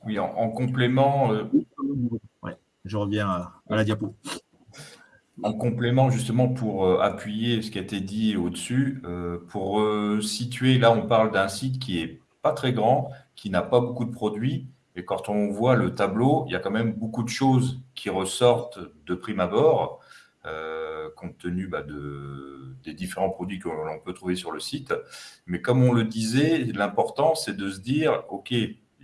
S3: Oui, en, complément.
S2: je reviens à, la diapo.
S3: En complément, justement, pour appuyer ce qui a été dit au-dessus, pour situer, là, on parle d'un site qui est pas très grand, qui n'a pas beaucoup de produits, et quand on voit le tableau, il y a quand même beaucoup de choses qui ressortent de prime abord, euh, compte tenu bah, de, des différents produits que l'on peut trouver sur le site. Mais comme on le disait, l'important, c'est de se dire, OK,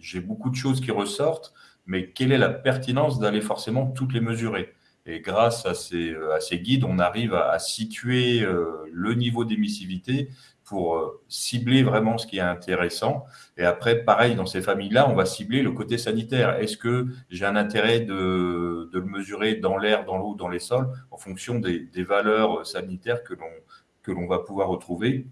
S3: j'ai beaucoup de choses qui ressortent, mais quelle est la pertinence d'aller forcément toutes les mesurer? Et grâce à ces, à ces, guides, on arrive à, situer euh, le niveau d'émissivité pour euh, cibler vraiment ce qui est intéressant. Et après, pareil, dans ces familles-là, on va cibler le côté sanitaire. Est-ce que j'ai un intérêt de, le mesurer dans l'air, dans l'eau, dans les sols, en fonction des, valeurs sanitaires que l'on va pouvoir retrouver?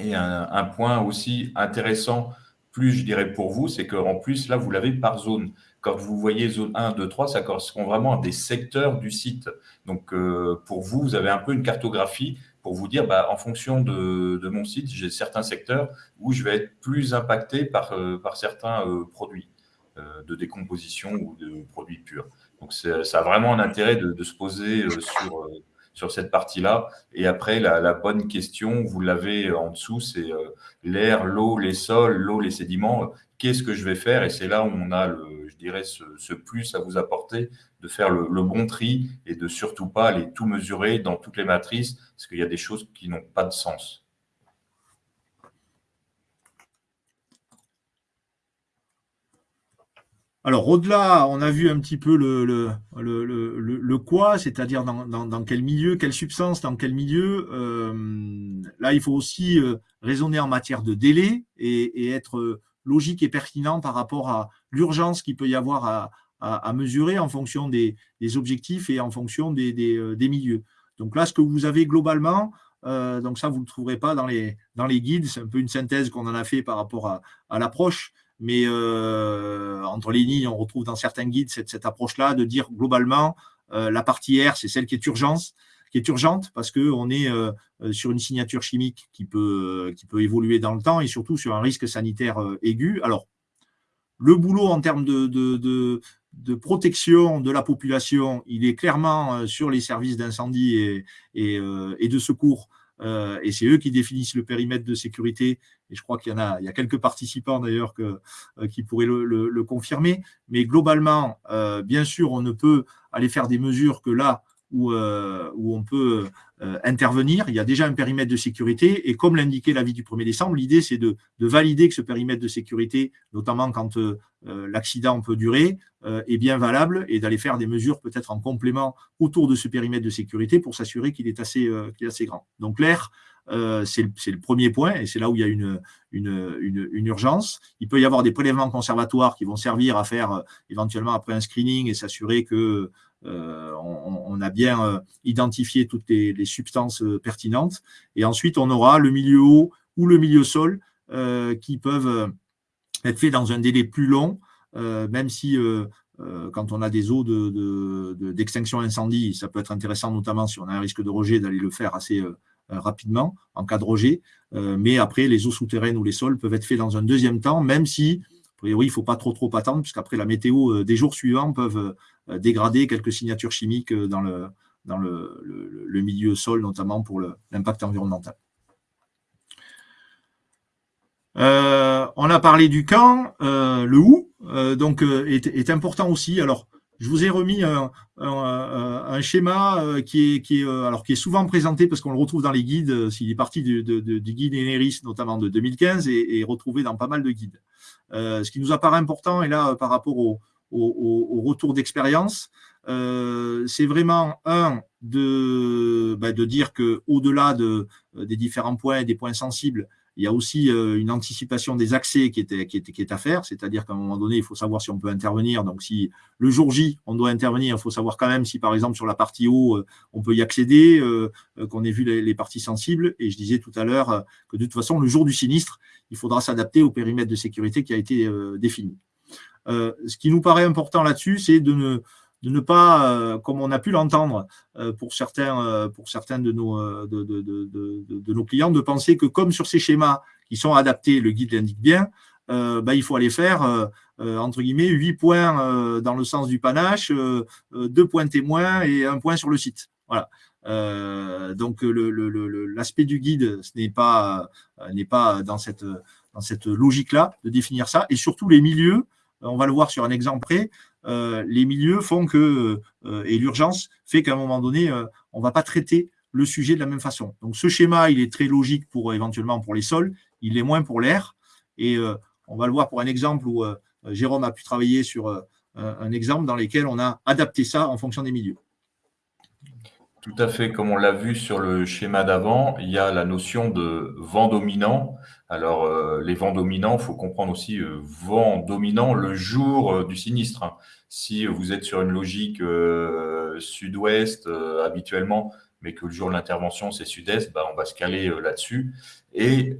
S3: Et un, point aussi intéressant, plus je dirais pour vous, c'est qu'en plus, là, vous l'avez par zone. Quand vous voyez zone 1, 2, 3, ça correspond vraiment à des secteurs du site. Donc, euh, pour vous, vous avez un peu une cartographie pour vous dire, bah, en fonction de, mon site, j'ai certains secteurs où je vais être plus impacté par, euh, par certains euh, produits de décomposition ou de produits purs. Donc, ça a vraiment un intérêt de, se poser sur, cette partie-là. Et après, la, bonne question, vous l'avez en dessous, c'est l'air, l'eau, les sols, l'eau, les sédiments. Qu'est-ce que je vais faire? Et c'est là où on a le, dirais, ce, plus à vous apporter, de faire le, bon tri et de surtout pas aller tout mesurer dans toutes les matrices, parce qu'il y a des choses qui n'ont pas de sens.
S2: Alors, au-delà, on a vu un petit peu le, le, quoi, c'est-à-dire dans, quel milieu, quelle substance, dans quel milieu. Euh, là, il faut aussi euh, raisonner en matière de délai et, et être logique et pertinent par rapport à l'urgence qu'il peut y avoir à, mesurer en fonction des, objectifs et en fonction euh, des, milieux. Donc là, ce que vous avez globalement, euh, donc ça, vous ne le trouverez pas dans les, dans les guides, c'est un peu une synthèse qu'on en a fait par rapport à, l'approche, mais euh, entre les lignes, on retrouve dans certains guides cette, approche-là de dire globalement, la partie R, c'est celle qui est qui est urgente parce qu'on est euh, euh, sur une signature chimique qui peut, euh, qui peut évoluer dans le temps et surtout sur un risque sanitaire aigu. Alors, le boulot en termes de, de, de, protection de la population, il est clairement sur les services d'incendie et, et, et, de secours. et c'est eux qui définissent le périmètre de sécurité. Et je crois qu'il y en a, quelques participants d'ailleurs qui pourraient le, confirmer. Mais globalement, bien sûr, on ne peut aller faire des mesures que là où, euh, on peut euh, intervenir. Il y a déjà un périmètre de sécurité et comme l'indiquait l'avis du 1er décembre, l'idée c'est de, de, valider que ce périmètre de sécurité, notamment quand euh, l'accident peut durer, est bien valable et d'aller faire des mesures peut-être en complément autour de ce périmètre de sécurité pour s'assurer qu'il est, assez, est assez grand. Donc l'air, c'est le, premier point et c'est là où il y a une, urgence. Il peut y avoir des prélèvements conservatoires qui vont servir à faire éventuellement après un screening et s'assurer que euh, on, a bien euh, identifié toutes les, substances euh, pertinentes. Et ensuite, on aura le milieu eau ou le milieu sol qui peuvent être faits dans un délai plus long même si quand on a des eaux d'extinction incendie, ça peut être intéressant, notamment si on a un risque de rejet, d'aller le faire assez rapidement en cas de rejet. mais après, les eaux souterraines ou les sols peuvent être faits dans un deuxième temps, même si, a priori, il ne faut pas trop trop attendre, puisqu'après la météo des jours suivants peuvent dégrader quelques signatures chimiques dans le, dans le, milieu sol, notamment pour l'impact environnemental. Euh, on a parlé du quand, euh, le où, euh, donc est, important aussi. Alors, je vous ai remis un, schéma qui est, qui, est, alors, qui est souvent présenté parce qu'on le retrouve dans les guides, s'il est parti du, guide Eneris, notamment de 2015, et, retrouvé dans pas mal de guides. ce qui nous apparaît important, et là, par rapport au, retour d'expérience, euh, c'est vraiment un de, bah, de dire que au-delà de, euh, des différents points et des points sensibles, il y a aussi euh, une anticipation des accès qui est, à faire, c'est-à-dire qu'à un moment donné, il faut savoir si on peut intervenir. Donc, si le jour J, on doit intervenir, il faut savoir quand même si, par exemple, sur la partie haut, on peut y accéder, qu'on ait vu les, parties sensibles. Et je disais tout à l'heure que de toute façon, le jour du sinistre, il faudra s'adapter au périmètre de sécurité qui a été défini. ce qui nous paraît important là-dessus, c'est de ne, de ne pas, euh, comme on a pu l'entendre euh, pour certains, euh, pour certains de, nos, de, de, de, nos clients, de penser que comme sur ces schémas qui sont adaptés, le guide l'indique bien, bah, il faut aller faire, entre guillemets, 8 points dans le sens du panache, 2 points témoins et un point sur le site. Voilà. donc l'aspect du guide, ce n'est pas, n'est pas dans cette, dans cette logique-là de définir ça, et surtout les milieux, on va le voir sur un exemple près, les milieux font que, euh, et l'urgence fait qu'à un moment donné, euh, on ne va pas traiter le sujet de la même façon. Donc ce schéma, il est très logique pour éventuellement pour les sols, il est moins pour l'air. Et on va le voir pour un exemple où Jérôme a pu travailler sur un exemple dans lequel on a adapté ça en fonction des milieux.
S3: Tout à fait, comme on l'a vu sur le schéma d'avant, il y a la notion de vent dominant. Alors, euh, les vents dominants, il faut comprendre aussi euh, vent dominant le jour euh, du sinistre. Hein. Si vous êtes sur une logique sud-ouest habituellement, mais que le jour de l'intervention, c'est sud-est, bah, on va se caler là-dessus. Et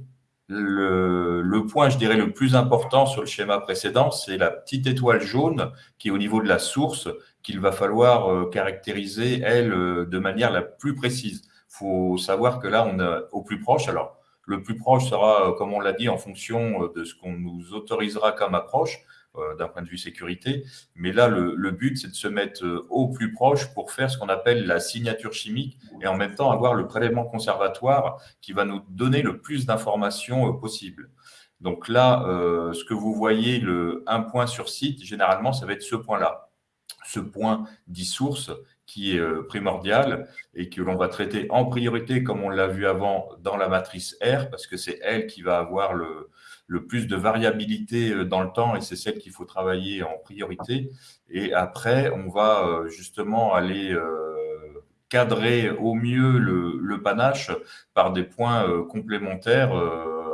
S3: le, point, je dirais, le plus important sur le schéma précédent, c'est la petite étoile jaune qui est au niveau de la source qu'il va falloir euh, caractériser, elle, euh, de manière la plus précise. Il faut savoir que là, on est au plus proche. Alors, le plus proche sera, euh, comme on l'a dit, en fonction de ce qu'on nous autorisera comme approche d'un point de vue sécurité. Mais là, le, but, c'est de se mettre au plus proche pour faire ce qu'on appelle la signature chimique et en même temps avoir le prélèvement conservatoire qui va nous donner le plus d'informations possible. Donc là, ce que vous voyez, le un point sur site, généralement, ça va être ce point-là ce point d'e-source qui est euh, primordial et que l'on va traiter en priorité, comme on l'a vu avant, dans la matrice R, parce que c'est elle qui va avoir le, le, plus de variabilité euh, dans le temps et c'est celle qu'il faut travailler en priorité. Et après, on va euh, justement aller cadrer au mieux le, le panache par des points complémentaires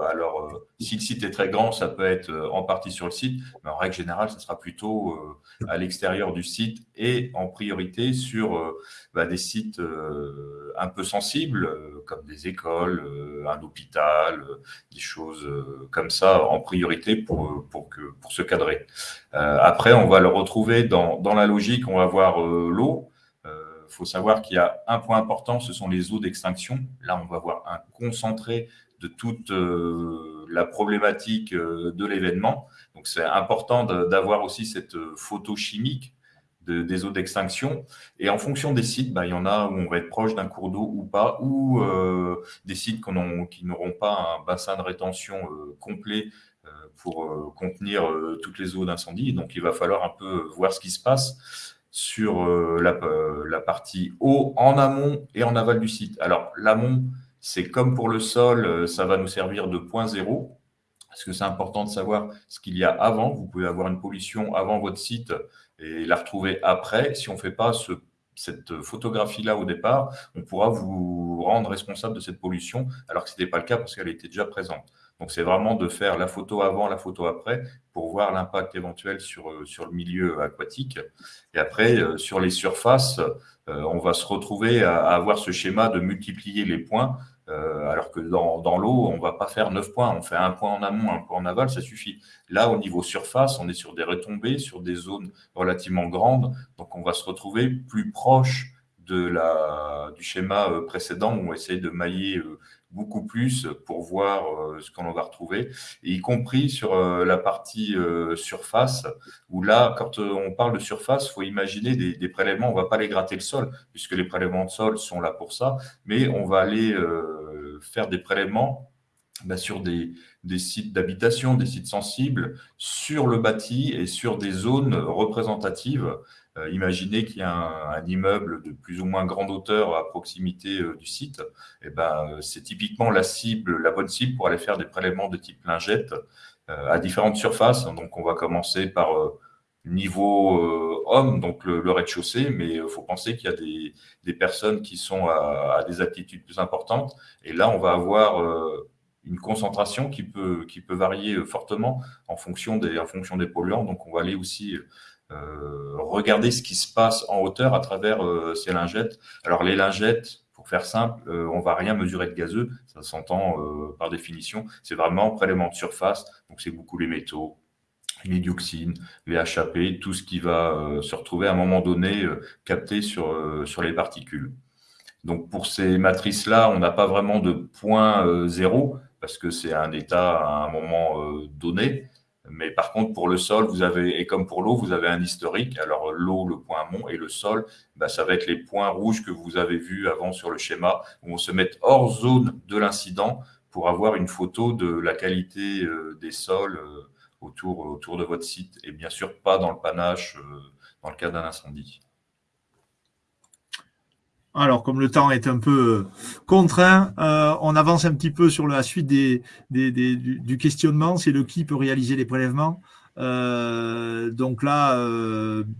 S3: alors, euh, si le site est très grand, ça peut être euh, en partie sur le site, mais en règle générale, ce sera plutôt euh, à l'extérieur du site et en priorité sur bah, des sites un peu sensibles, comme des écoles, un hôpital, des choses comme ça en priorité pour, pour, que, pour se cadrer. après, on va le retrouver dans, dans la logique, on va voir l'eau. Faut savoir qu'il y a un point important, ce sont les eaux d'extinction. Là, on va voir un concentré de toute euh, la problématique euh, de l'événement. Donc, c'est important d'avoir aussi cette euh, photo chimique des eaux d'extinction. Et en fonction des sites, bah, il y en a où on va être proche d'un cours d'eau ou pas, ou des sites qui n'auront pas un bassin de rétention complet pour contenir toutes les eaux d'incendie. Donc, il va falloir un peu voir ce qui se passe sur la, la, partie eau en amont et en aval du site. Alors, l'amont, c'est comme pour le sol, euh, ça va nous servir de point zéro, parce que c'est important de savoir ce qu'il y a avant. Vous pouvez avoir une pollution avant votre site et la retrouver après. Si on ne fait pas cette photographie-là au départ, on pourra vous rendre responsable de cette pollution, alors que ce n'était pas le cas parce qu'elle était déjà présente. Donc, c'est vraiment de faire la photo avant, la photo après, pour voir l'impact éventuel sur, euh, sur le milieu aquatique. Et après, euh, sur les surfaces, on va se retrouver à avoir ce schéma de multiplier les points alors que dans, l'eau, on ne va pas faire 9 points. On fait un point en amont, un point en aval, ça suffit. Là, au niveau surface, on est sur des retombées, sur des zones relativement grandes. Donc, on va se retrouver plus proche de la, du schéma précédent où on essaye de mailler beaucoup plus pour voir euh, ce qu'on va retrouver, y compris sur euh, la partie euh, surface, où là, quand on parle de surface, il faut imaginer des, prélèvements, on ne va pas les gratter le sol, puisque les prélèvements de sol sont là pour ça, mais on va aller faire des prélèvements bah, sur des, des sites d'habitation, des sites sensibles, sur le bâti et sur des zones représentatives imaginez qu'il y a un, immeuble de plus ou moins grande hauteur à proximité euh, du site, eh ben, euh, c'est typiquement la cible, la bonne cible pour aller faire des prélèvements de type lingette à différentes surfaces. Donc, on va commencer par niveau homme, donc le, rez-de-chaussée, mais il faut penser qu'il y a des, personnes qui sont à, des aptitudes plus importantes. Et là, on va avoir une concentration qui peut, qui peut varier fortement en fonction, des, en fonction des polluants. Donc, on va aller aussi euh, regarder ce qui se passe en hauteur à travers euh, ces lingettes. Alors les lingettes, pour faire simple, euh, on va rien mesurer de gazeux, ça s'entend par définition. C'est vraiment prélèvement de surface, donc c'est beaucoup les métaux, les dioxines, les HAP, tout ce qui va se retrouver à un moment donné capté sur, sur les particules. Donc pour ces matrices-là, on n'a pas vraiment de point zéro, parce que c'est un état à un moment donné. Mais par contre, pour le sol, vous avez, et comme pour l'eau, vous avez un historique. Alors l'eau, le point mont et le sol, bah, ça va être les points rouges que vous avez vus avant sur le schéma, où on se met hors zone de l'incident pour avoir une photo de la qualité euh, des sols euh, autour, de votre site, et bien sûr pas dans le panache euh, dans le cas d'un incendie.
S2: Alors, comme le temps est un peu euh, contraint, euh, on avance un petit peu sur la suite des, du, questionnement. C'est le qui peut réaliser les prélèvements. Euh, donc là,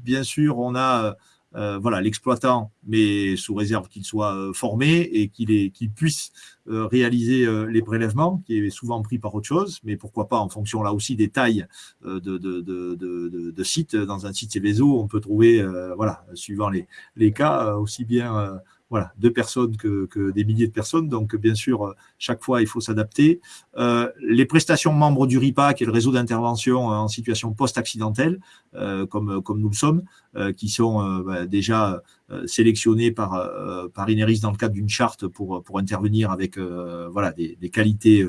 S2: bien sûr, on a euh, voilà, l'exploitant, mais sous réserve qu'il soit euh, formé et qu'il puisse euh, réaliser les prélèvements, qui est souvent pris par autre chose, mais pourquoi pas en fonction là aussi des tailles de, sites. Dans un site Céveso, on peut trouver, voilà, suivant les cas, aussi bien voilà, deux personnes que, des milliers de personnes. Donc, bien sûr, chaque fois, il faut s'adapter. Euh, les prestations membres du RIPA, qui est le réseau d'intervention en situation post-accidentelle, euh, comme, comme nous le sommes, euh, qui sont bah, déjà sélectionnés par, par Ineris dans le cadre d'une charte pour, pour intervenir avec voilà, des, qualités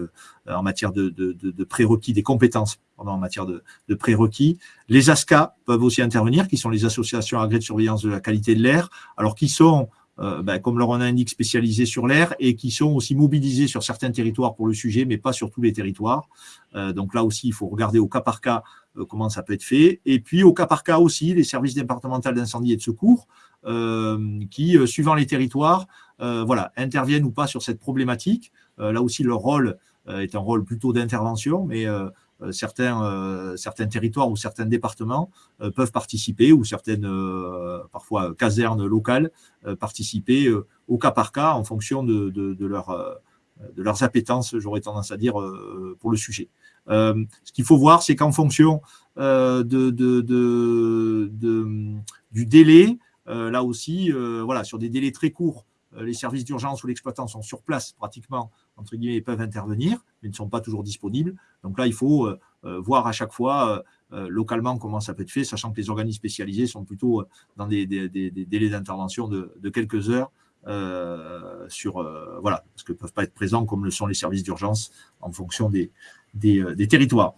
S2: en matière de, de, prérequis, des compétences en matière de, de prérequis. Les ASCA peuvent aussi intervenir, qui sont les associations agréées de surveillance de la qualité de l'air, alors qui sont euh, ben, comme leur nom indique, spécialisés sur l'air et qui sont aussi mobilisés sur certains territoires pour le sujet, mais pas sur tous les territoires. Euh, donc là aussi, il faut regarder au cas par cas euh, comment ça peut être fait. Et puis au cas par cas aussi, les services départementaux d'incendie et de secours qui, suivant les territoires, voilà, interviennent ou pas sur cette problématique. là aussi, leur rôle est un rôle plutôt d'intervention, mais euh, certains, euh, certains territoires ou certains départements euh, peuvent participer, ou certaines, parfois, casernes locales, participer au cas par cas en fonction de, de, leur, de leurs appétences, j'aurais tendance à dire, pour le sujet. ce qu'il faut voir, c'est qu'en fonction de, de, du délai, là aussi, voilà, sur des délais très courts, les services d'urgence ou l'exploitant sont sur place pratiquement entre guillemets, peuvent intervenir, mais ne sont pas toujours disponibles. Donc là, il faut euh, euh, voir à chaque fois euh, localement comment ça peut être fait, sachant que les organismes spécialisés sont plutôt dans des, délais d'intervention de, quelques heures. sur voilà parce que peuvent pas être présents comme le sont les services d'urgence en fonction des, des, territoires.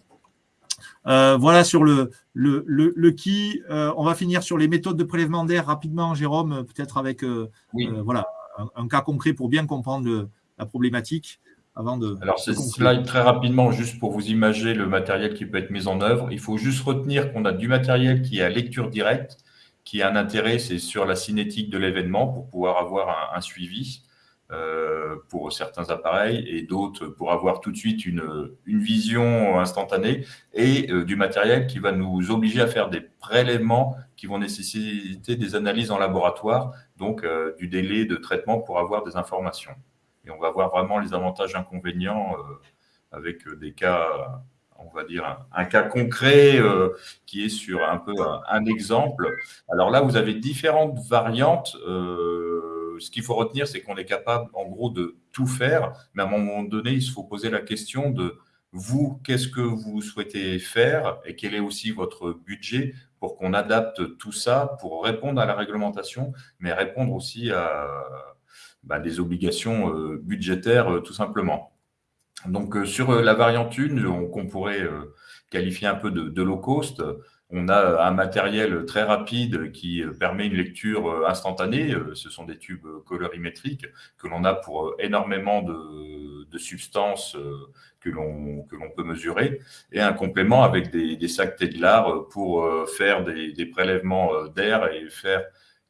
S2: voilà sur le, le, le, qui. on va finir sur les méthodes de prélèvement d'air rapidement, Jérôme, peut-être avec voilà, un, cas concret pour bien comprendre la problématique avant de.
S3: Alors, c'est slide très rapidement, juste pour vous imaginer le matériel qui peut être mis en œuvre. Il faut juste retenir qu'on a du matériel qui est à lecture directe, qui a un intérêt, c'est sur la cinétique de l'événement pour pouvoir avoir un, suivi pour certains appareils et d'autres pour avoir tout de suite une, vision instantanée et euh, du matériel qui va nous obliger à faire des prélèvements qui vont nécessiter des analyses en laboratoire, donc euh, du délai de traitement pour avoir des informations. Et on va voir vraiment les avantages et inconvénients euh, avec euh, des cas, on va dire, un, cas concret euh, qui est sur un peu un, exemple. Alors là, vous avez différentes variantes. Ce qu'il faut retenir, c'est qu'on est capable, en gros, de tout faire, mais à un moment donné, il faut poser la question de vous, qu'est-ce que vous souhaitez faire et quel est aussi votre budget pour qu'on adapte tout ça pour répondre à la réglementation, mais répondre aussi à bah, des obligations euh, budgétaires euh, tout simplement. Donc euh, sur la variante 1, qu'on pourrait qualifier un peu de, low cost, on a un matériel très rapide qui permet une lecture instantanée. Ce sont des tubes colorimétriques que l'on a pour énormément de, substances que l'on peut mesurer et un complément avec des, sacs Teglar pour faire des, prélèvements d'air et faire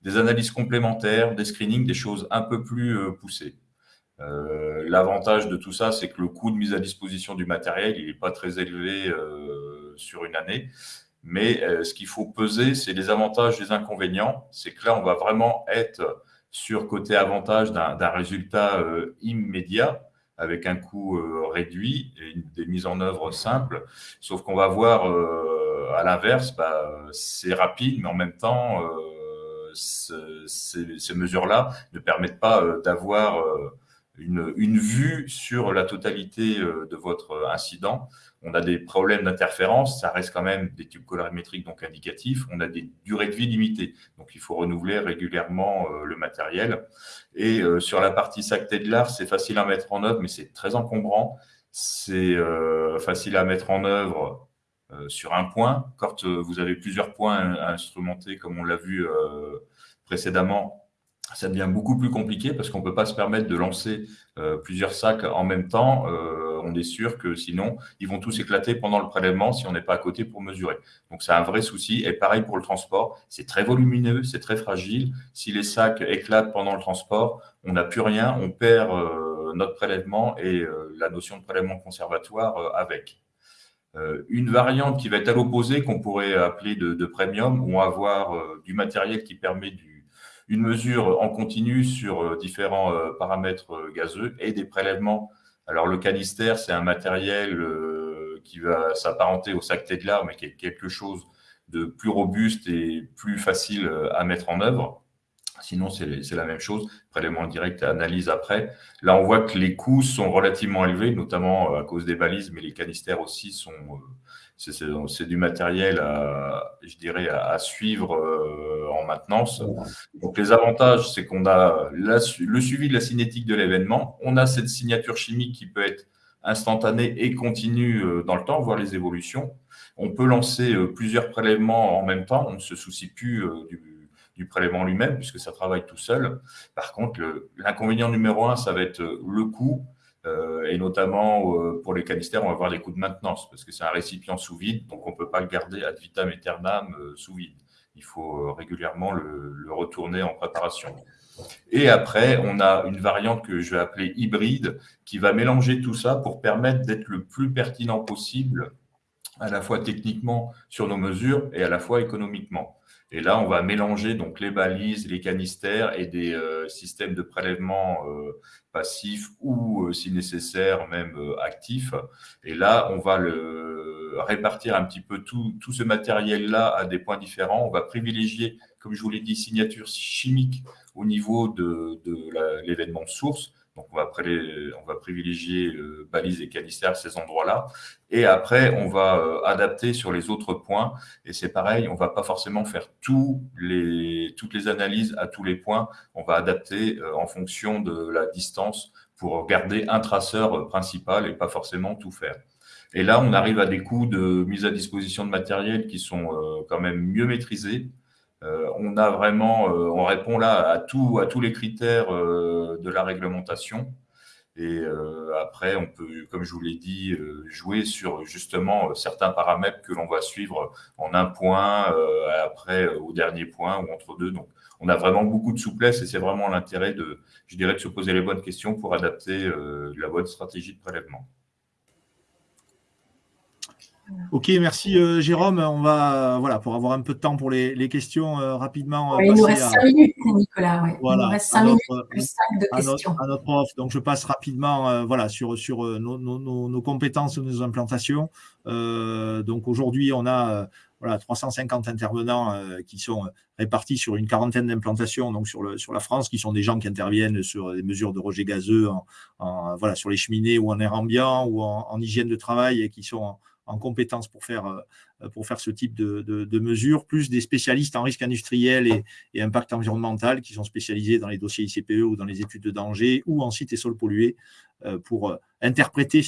S3: des analyses complémentaires, des screenings, des choses un peu plus euh, poussées. Euh, l'avantage de tout ça, c'est que le coût de mise à disposition du matériel, il n'est pas très élevé euh, sur une année. Mais ce qu'il faut peser, c'est les avantages et les inconvénients. C'est que là, on va vraiment être sur côté avantage d'un résultat immédiat avec un coût réduit et des mises en œuvre simples. Sauf qu'on va voir à l'inverse, bah, c'est rapide, mais en même temps, ces, mesures-là ne permettent pas euh, d'avoir euh, une, une, vue sur la totalité euh, de votre incident. On a des problèmes d'interférence, ça reste quand même des tubes colorimétriques donc indicatifs. On a des durées de vie limitées, donc il faut renouveler régulièrement le matériel. Et sur la partie sac Tedlar, c'est facile à mettre en œuvre, mais c'est très encombrant. C'est facile à mettre en œuvre euh, sur un point. Quand euh, vous avez plusieurs points à instrumenter, comme on l'a vu euh, précédemment, ça devient beaucoup plus compliqué parce qu'on ne peut pas se permettre de lancer plusieurs sacs en même temps. On est sûr que sinon, ils vont tous éclater pendant le prélèvement si on n'est pas à côté pour mesurer. Donc, c'est un vrai souci. Et pareil pour le transport, c'est très volumineux, c'est très fragile. Si les sacs éclatent pendant le transport, on n'a plus rien, on perd notre prélèvement et la notion de prélèvement conservatoire avec. Euh, une variante qui va être à l'opposé, qu'on pourrait appeler de, premium, où on va avoir euh, du matériel qui permet une mesure en continu sur euh, différents paramètres gazeux et des prélèvements. Alors le canister, c'est un matériel qui va s'apparenter au sac Teglar, mais qui est quelque chose de plus robuste et plus facile à mettre en œuvre. Sinon, c'est la même chose, prélèvement direct et analyse après. Là, on voit que les coûts sont relativement élevés, notamment euh, à cause des balises, mais les canistères aussi sont. Euh, c'est du matériel, à, je dirais, à, suivre euh, en maintenance. Donc, les avantages, c'est qu'on a le suivi de la cinétique de l'événement. On a cette signature chimique qui peut être instantanée et continue dans le temps, voir les évolutions. On peut lancer plusieurs prélèvements en même temps. On ne se soucie plus du prélèvement lui-même, puisque ça travaille tout seul. Par contre, l'inconvénient numéro un, ça va être euh, le coût, euh, et notamment euh, pour les canistères, on va avoir des coûts de maintenance, parce que c'est un récipient sous vide, donc on ne peut pas le garder ad vitam aeternam sous vide. Il faut régulièrement le, le, retourner en préparation. Et après, on a une variante que je vais appeler hybride, qui va mélanger tout ça pour permettre d'être le plus pertinent possible, à la fois techniquement sur nos mesures et à la fois économiquement. Et là, on va mélanger donc les balises, les canistères et des euh, systèmes de prélèvement euh, passifs ou, euh, si nécessaire, même actifs. Et là, on va le répartir un petit peu tout, tout ce matériel-là à des points différents. On va privilégier, comme je vous l'ai dit, signature chimique au niveau de, de l'événement source donc, on va, privilégier euh, balises et canistères ces endroits-là. Et après, on va euh, adapter sur les autres points. Et c'est pareil, on ne va pas forcément faire toutes les analyses à tous les points. On va adapter euh, en fonction de la distance pour garder un traceur principal et pas forcément tout faire. Et là, on arrive à des coûts de mise à disposition de matériel qui sont quand même mieux maîtrisés euh, on a vraiment, euh, on répond là à tous les critères euh, de la réglementation. Et après, on peut, comme je vous l'ai dit, jouer sur justement certains paramètres que l'on va suivre en un point, après au dernier point ou entre deux. Donc, on a vraiment beaucoup de souplesse et c'est vraiment l'intérêt de, je dirais, de se poser les bonnes questions pour adapter la bonne stratégie de prélèvement.
S2: Ok, merci euh, Jérôme. On va, voilà, pour avoir un peu de temps pour les, questions euh, rapidement.
S1: il nous reste cinq minutes, Nicolas. Voilà, il nous reste cinq minutes plus cinq de questions.
S2: à notre offre. Donc, je passe rapidement euh, voilà, sur, sur nos, nos, nos, compétences, nos implantations. donc, aujourd'hui, on a voilà, 350 intervenants qui sont répartis sur une quarantaine d'implantations donc sur, le, sur la France, qui sont des gens qui interviennent sur des mesures de rejet gazeux, en, voilà, sur les cheminées ou en air ambiant ou en, hygiène de travail et qui sont en, compétences pour faire, pour faire ce type de, de, mesures, plus des spécialistes en risque industriel et, impact environnemental qui sont spécialisés dans les dossiers ICPE ou dans les études de danger ou en sites et sols pollués pour interpréter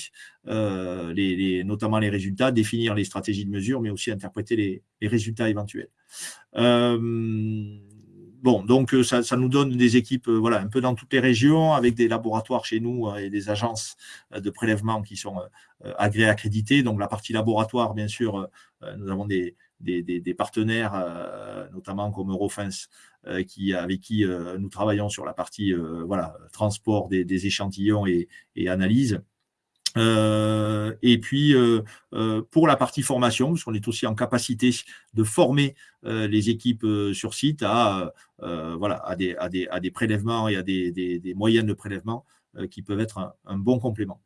S2: euh, les, notamment les résultats, définir les stratégies de mesure, mais aussi interpréter les, résultats éventuels. Euh, bon, donc ça, nous donne des équipes voilà, un peu dans toutes les régions, avec des laboratoires chez nous et des agences de prélèvement qui sont agréées, accréditées. Donc la partie laboratoire, bien sûr, nous avons des, des, partenaires, notamment comme Eurofins, qui, avec qui nous travaillons sur la partie voilà, transport des, échantillons et, et analyse. Euh, et puis, euh, euh, pour la partie formation, parce qu'on est aussi en capacité de former les équipes sur site à, voilà, à, des, à, des, à des prélèvements et à des, des, moyens de prélèvement qui peuvent être un, bon complément.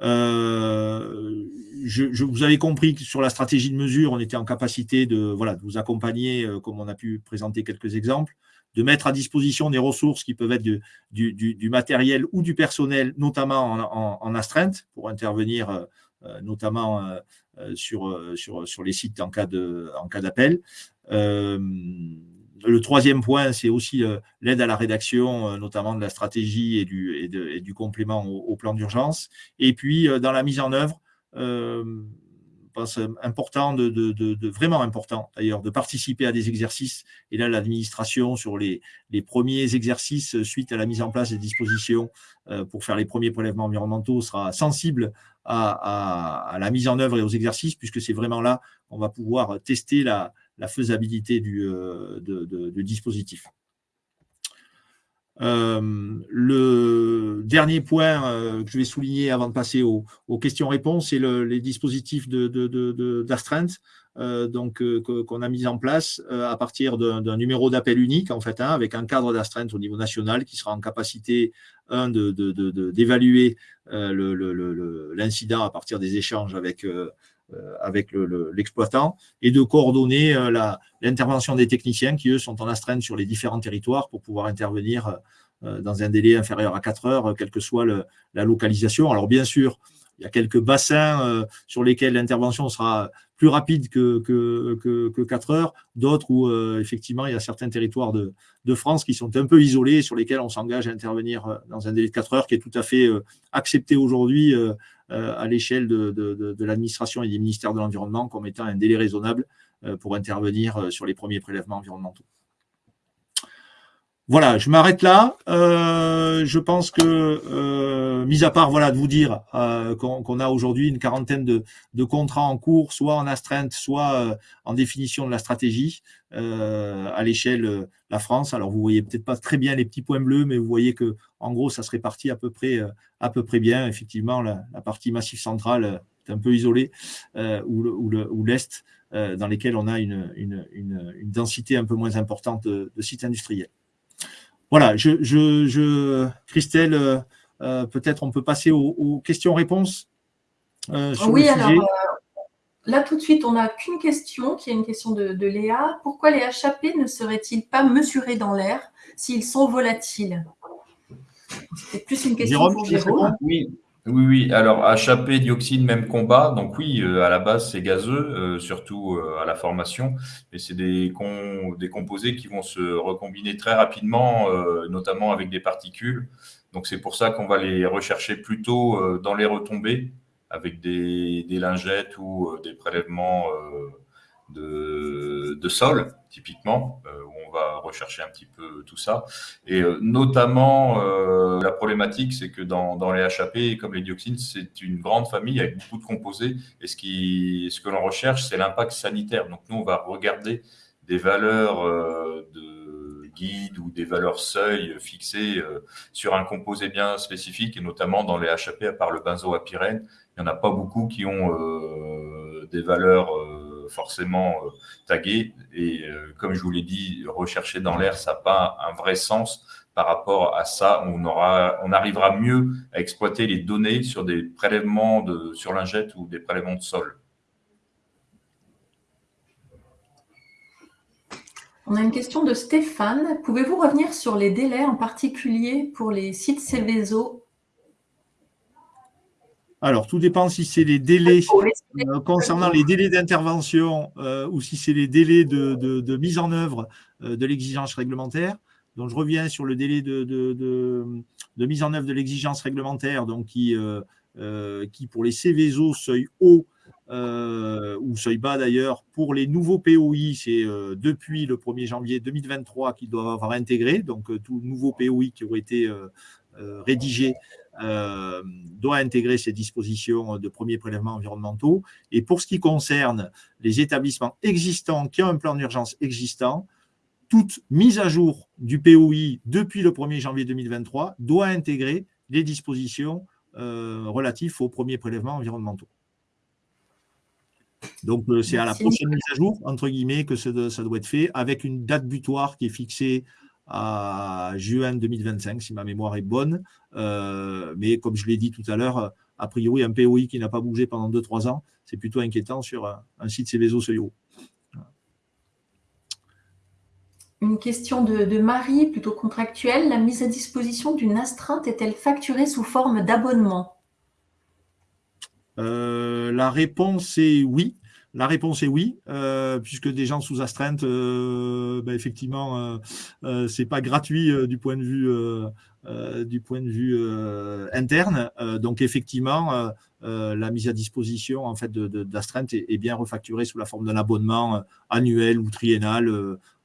S2: Je, je, vous avez compris que sur la stratégie de mesure, on était en capacité de, voilà, de vous accompagner, comme on a pu présenter quelques exemples de mettre à disposition des ressources qui peuvent être du, matériel ou du personnel, notamment en, astreinte, pour intervenir euh, euh, notamment euh, sur, sur, sur les sites en cas d'appel. le troisième point, c'est aussi l'aide à la rédaction, notamment de la stratégie et du, et du complément au, plan d'urgence. Et puis, dans la mise en œuvre, pense, important, de, vraiment important d'ailleurs, de participer à des exercices. Et là, l'administration, sur les, premiers exercices suite à la mise en place des dispositions euh, pour faire les premiers prélèvements environnementaux, sera sensible à, la mise en œuvre et aux exercices, puisque c'est vraiment là qu'on va pouvoir tester la, faisabilité du, euh, de, dispositif. Euh, le dernier point euh, que je vais souligner avant de passer aux, questions-réponses, c'est le, les dispositifs d'astreinte de, euh, donc qu'on a mis en place à partir d'un numéro d'appel unique, en fait, hein, avec un cadre d'astreinte au niveau national qui sera en capacité, un, d'évaluer l'incident à partir des échanges avec avec l'exploitant et de coordonner euh, l'intervention des techniciens qui, eux, sont en astreinte sur les différents territoires pour pouvoir intervenir euh, dans un délai inférieur à 4 heures, quelle que soit la localisation. Alors, bien sûr, il y a quelques bassins sur lesquels l'intervention sera plus rapide que, que, que, 4 heures, d'autres où effectivement il y a certains territoires de, de, France qui sont un peu isolés, sur lesquels on s'engage à intervenir dans un délai de 4 heures qui est tout à fait accepté aujourd'hui euh, à l'échelle de, l'administration et des ministères de l'Environnement comme étant un délai raisonnable euh, pour intervenir euh, sur les premiers prélèvements environnementaux. Voilà, je m'arrête là. je pense que, mis à part voilà, de vous dire qu'on a aujourd'hui une quarantaine de, contrats en cours, soit en astreinte, soit en définition de la stratégie à l'échelle la France. Alors, vous voyez peut-être pas très bien les petits points bleus, mais vous voyez que en gros, ça se répartit à peu près, à peu près bien. Effectivement, la, partie massif centrale est un peu isolée, ou l'Est, dans lesquels on a une, densité un peu moins importante de sites industriels. Voilà, je, Christelle, euh, euh, peut-être on peut passer aux, questions-réponses.
S1: Euh, oui, alors là tout de suite, on n'a qu'une question, qui est une question de, Léa. Pourquoi les HAP ne seraient-ils pas mesurés dans l'air s'ils sont volatiles? C'est plus une question pour Jérôme.
S3: Oui, oui, oui. Alors, HAP, dioxine, même combat. Donc oui, euh, à la base, c'est gazeux, euh, surtout euh, à la formation. Mais c'est des, des composés qui vont se recombiner très rapidement, notamment avec des particules. Donc c'est pour ça qu'on va les rechercher plutôt dans les retombées, avec des, des lingettes ou des prélèvements de, sol, typiquement, euh, où on va rechercher un petit peu tout ça. Et euh, notamment, euh, la problématique, c'est que dans, dans, les HAP, comme les dioxines, c'est une grande famille avec beaucoup de composés. Et ce, qui, ce que l'on recherche, c'est l'impact sanitaire. Donc, nous, on va regarder des valeurs de guide ou des valeurs seuil fixées sur un composé bien spécifique, et notamment dans les HAP, à part le benzoapyrène, il n'y en a pas beaucoup qui ont des valeurs forcément euh, tagué. Et euh, comme je vous l'ai dit, rechercher dans l'air, ça n'a pas un vrai sens par rapport à ça. On, arrivera mieux à exploiter les données sur des prélèvements de, sur lingettes ou des prélèvements de sol.
S1: On a une question de Stéphane. Pouvez-vous revenir sur les délais, en particulier pour les sites Céveso
S2: alors, tout dépend si c'est les délais euh, concernant les délais d'intervention euh, ou si c'est les délais de, mise en œuvre euh, de l'exigence réglementaire. Donc, je reviens sur le délai de, mise en œuvre de l'exigence réglementaire, donc qui, qui pour les Céveso seuil haut ou seuil bas d'ailleurs, pour les nouveaux POI, c'est depuis le 1er janvier 2023 qu'ils doivent avoir intégré, donc tout nouveau POI qui aurait été rédigé euh, doit intégrer ces dispositions de premiers prélèvements environnementaux. Et pour ce qui concerne les établissements existants qui ont un plan d'urgence existant, toute mise à jour du POI depuis le 1er janvier 2023 doit intégrer les dispositions euh, relatives aux premiers prélèvements environnementaux. Donc, euh, c'est à la prochaine mise à jour, entre guillemets, que ça doit être fait, avec une date butoir qui est fixée à juin 2025, si ma mémoire est bonne. Euh, mais comme je l'ai dit tout à l'heure, a priori, un POI qui n'a pas bougé pendant 2-3 ans, c'est plutôt inquiétant sur un site Céveso Seuil
S1: Une question de, Marie, plutôt contractuelle. La mise à disposition d'une astreinte est-elle facturée sous forme d'abonnement?
S2: Euh, La réponse est oui. La réponse est oui, euh, puisque des gens sous astreinte, euh, ben, effectivement, euh, euh c'est pas gratuit du point de vue du point de vue interne. donc effectivement, la mise à disposition en fait d'astreinte de, est, bien refacturée sous la forme d'un abonnement annuel ou triennal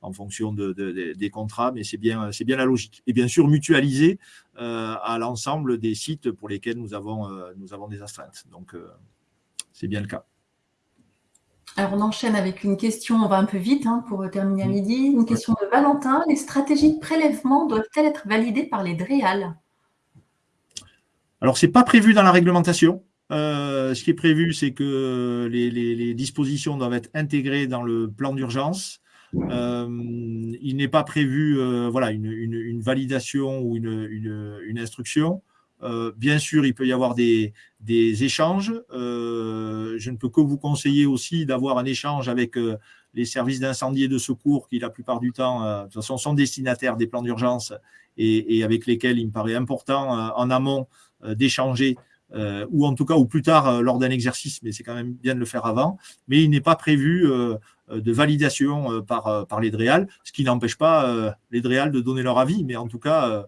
S2: en fonction des contrats, mais c'est bien c'est bien la logique. Et bien sûr mutualisé à l'ensemble des sites pour lesquels nous avons nous avons des astreintes. Donc c'est bien le cas.
S1: Alors, on enchaîne avec une question, on va un peu vite hein, pour terminer à midi. Une question de Valentin. Les stratégies de prélèvement doivent-elles être validées par les DREAL?
S2: Alors, ce n'est pas prévu dans la réglementation. Euh, ce qui est prévu, c'est que les, dispositions doivent être intégrées dans le plan d'urgence. Euh, il n'est pas prévu euh, voilà, une, validation ou une instruction. Euh, bien sûr, il peut y avoir des, échanges. Euh, je ne peux que vous conseiller aussi d'avoir un échange avec euh, les services d'incendie et de secours qui, la plupart du temps, de toute façon, sont destinataires des plans d'urgence et, avec lesquels il me paraît important en amont d'échanger ou en tout cas, ou plus tard lors d'un exercice, mais c'est quand même bien de le faire avant. Mais il n'est pas prévu de validation par, par les DREAL, ce qui n'empêche pas les DREAL de donner leur avis, mais en tout cas,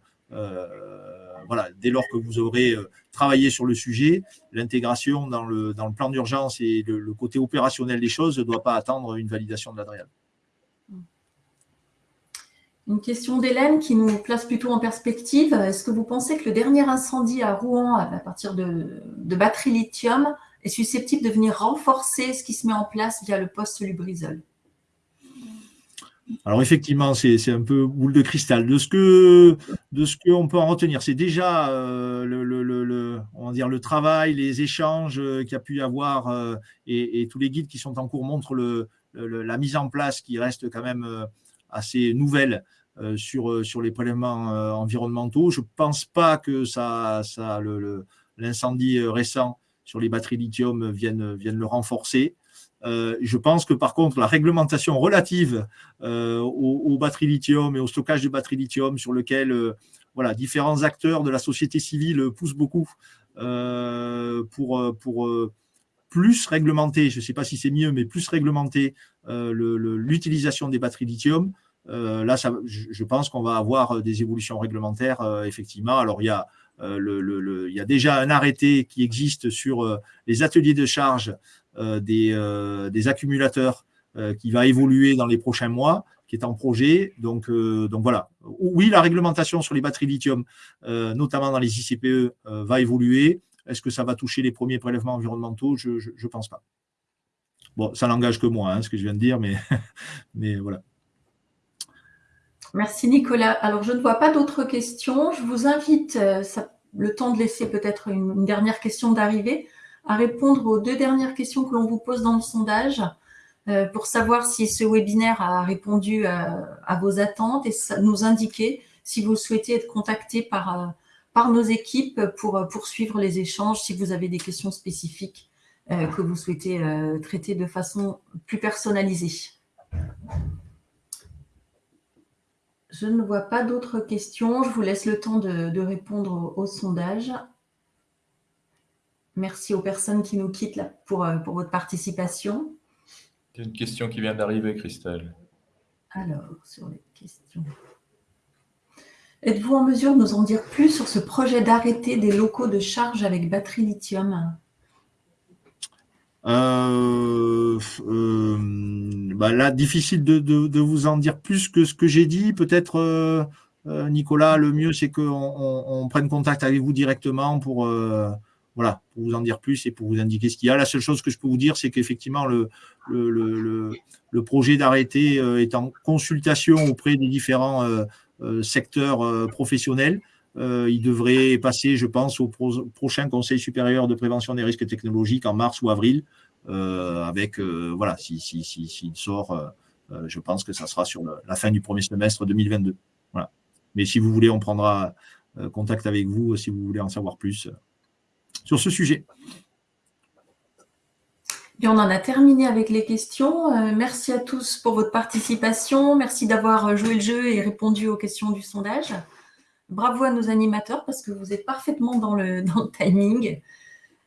S2: voilà, dès lors que vous aurez euh, travaillé sur le sujet, l'intégration dans le, plan d'urgence et le, côté opérationnel des choses ne doit pas attendre une validation de l'Adrial.
S1: Une question d'Hélène qui nous place plutôt en perspective. Est-ce que vous pensez que le dernier incendie à Rouen, à partir de, de batteries lithium, est susceptible de venir renforcer ce qui se met en place via le poste Lubrizol?
S2: Alors effectivement, c'est un peu boule de cristal. De ce que de qu'on peut en retenir, c'est déjà euh, le, travail, les échanges euh, qu'il y a pu y avoir euh, et, tous les guides qui sont en cours montrent la mise en place qui reste quand même assez nouvelle sur, les prélèvements environnementaux. Je ne pense pas que l'incendie récent sur les batteries lithium vienne le renforcer. Euh, je pense que par contre, la réglementation relative euh, aux, batteries lithium et au stockage de batteries lithium, sur lequel euh, voilà, différents acteurs de la société civile poussent beaucoup pour, pour plus réglementer, je ne sais pas si c'est mieux, mais plus réglementer l'utilisation des batteries lithium. là, ça, je pense qu'on va avoir des évolutions réglementaires, effectivement. Alors, il y a le, il y a déjà un arrêté qui existe sur les ateliers de charge euh, euh, des, accumulateurs euh, qui va évoluer dans les prochains mois, qui est en projet. Donc, donc voilà. Oui, la réglementation sur les batteries lithium, notamment dans les ICPE, va évoluer. Est-ce que ça va toucher les premiers prélèvements environnementaux? Je ne pense pas. Bon, ça n'engage que moi, hein, ce que je viens de dire, mais, mais voilà.
S1: Merci Nicolas. Alors, je ne vois pas d'autres questions. Je vous invite, le temps de laisser peut-être une, dernière question d'arrivée, à répondre aux deux dernières questions que l'on vous pose dans le sondage euh, pour savoir si ce webinaire a répondu à, vos attentes et nous indiquer si vous souhaitez être contacté par, euh, par nos équipes pour euh, poursuivre les échanges, si vous avez des questions spécifiques que vous souhaitez traiter de façon plus personnalisée. Je ne vois pas d'autres questions. Je vous laisse le temps de, répondre au, sondage. Merci aux personnes qui nous quittent là pour, euh, pour votre participation.
S3: Il y a une question qui vient d'arriver, Christelle.
S1: Alors, sur les questions. Êtes-vous en mesure de nous en dire plus sur ce projet d'arrêter des locaux de charge avec batterie lithium?
S2: Euh, euh, bah là, difficile de, vous en dire plus que ce que j'ai dit. Peut-être, euh, Nicolas, le mieux, c'est qu'on on, prenne contact avec vous directement pour, voilà, pour vous en dire plus et pour vous indiquer ce qu'il y a. La seule chose que je peux vous dire, c'est qu'effectivement, le, le, le, projet d'arrêté est en consultation auprès des différents secteurs professionnels. Il devrait passer, je pense, au prochain Conseil supérieur de prévention des risques technologiques en mars ou avril. Euh, avec, euh, voilà, s'il si, si, sort, euh, je pense que ça sera sur la fin du premier semestre 2022. Voilà. Mais si vous voulez, on prendra contact avec vous si vous voulez en savoir plus sur ce sujet.
S1: Et on en a terminé avec les questions. merci à tous pour votre participation. Merci d'avoir joué le jeu et répondu aux questions du sondage. Bravo à nos animateurs parce que vous êtes parfaitement dans le, timing.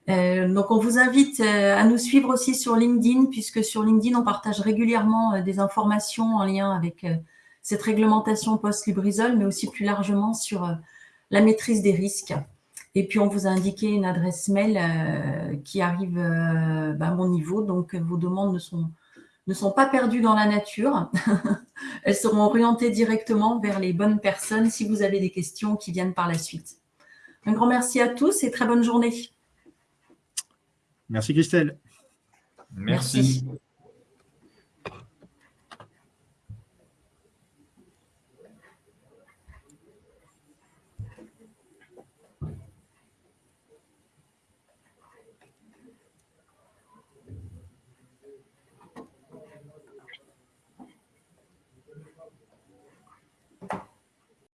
S1: Euh, donc, on vous invite euh, à nous suivre aussi sur LinkedIn, puisque sur LinkedIn, on partage régulièrement euh, des informations en lien avec cette réglementation post-Lubrizol, mais aussi plus largement sur la maîtrise des risques. Et puis, on vous a indiqué une adresse mail qui arrive bah, à mon niveau, donc vos demandes ne sont, ne sont pas perdues dans la nature. Elles seront orientées directement vers les bonnes personnes si vous avez des questions qui viennent par la suite. Un grand merci à tous et très bonne journée.
S2: Merci Christelle.
S3: Merci.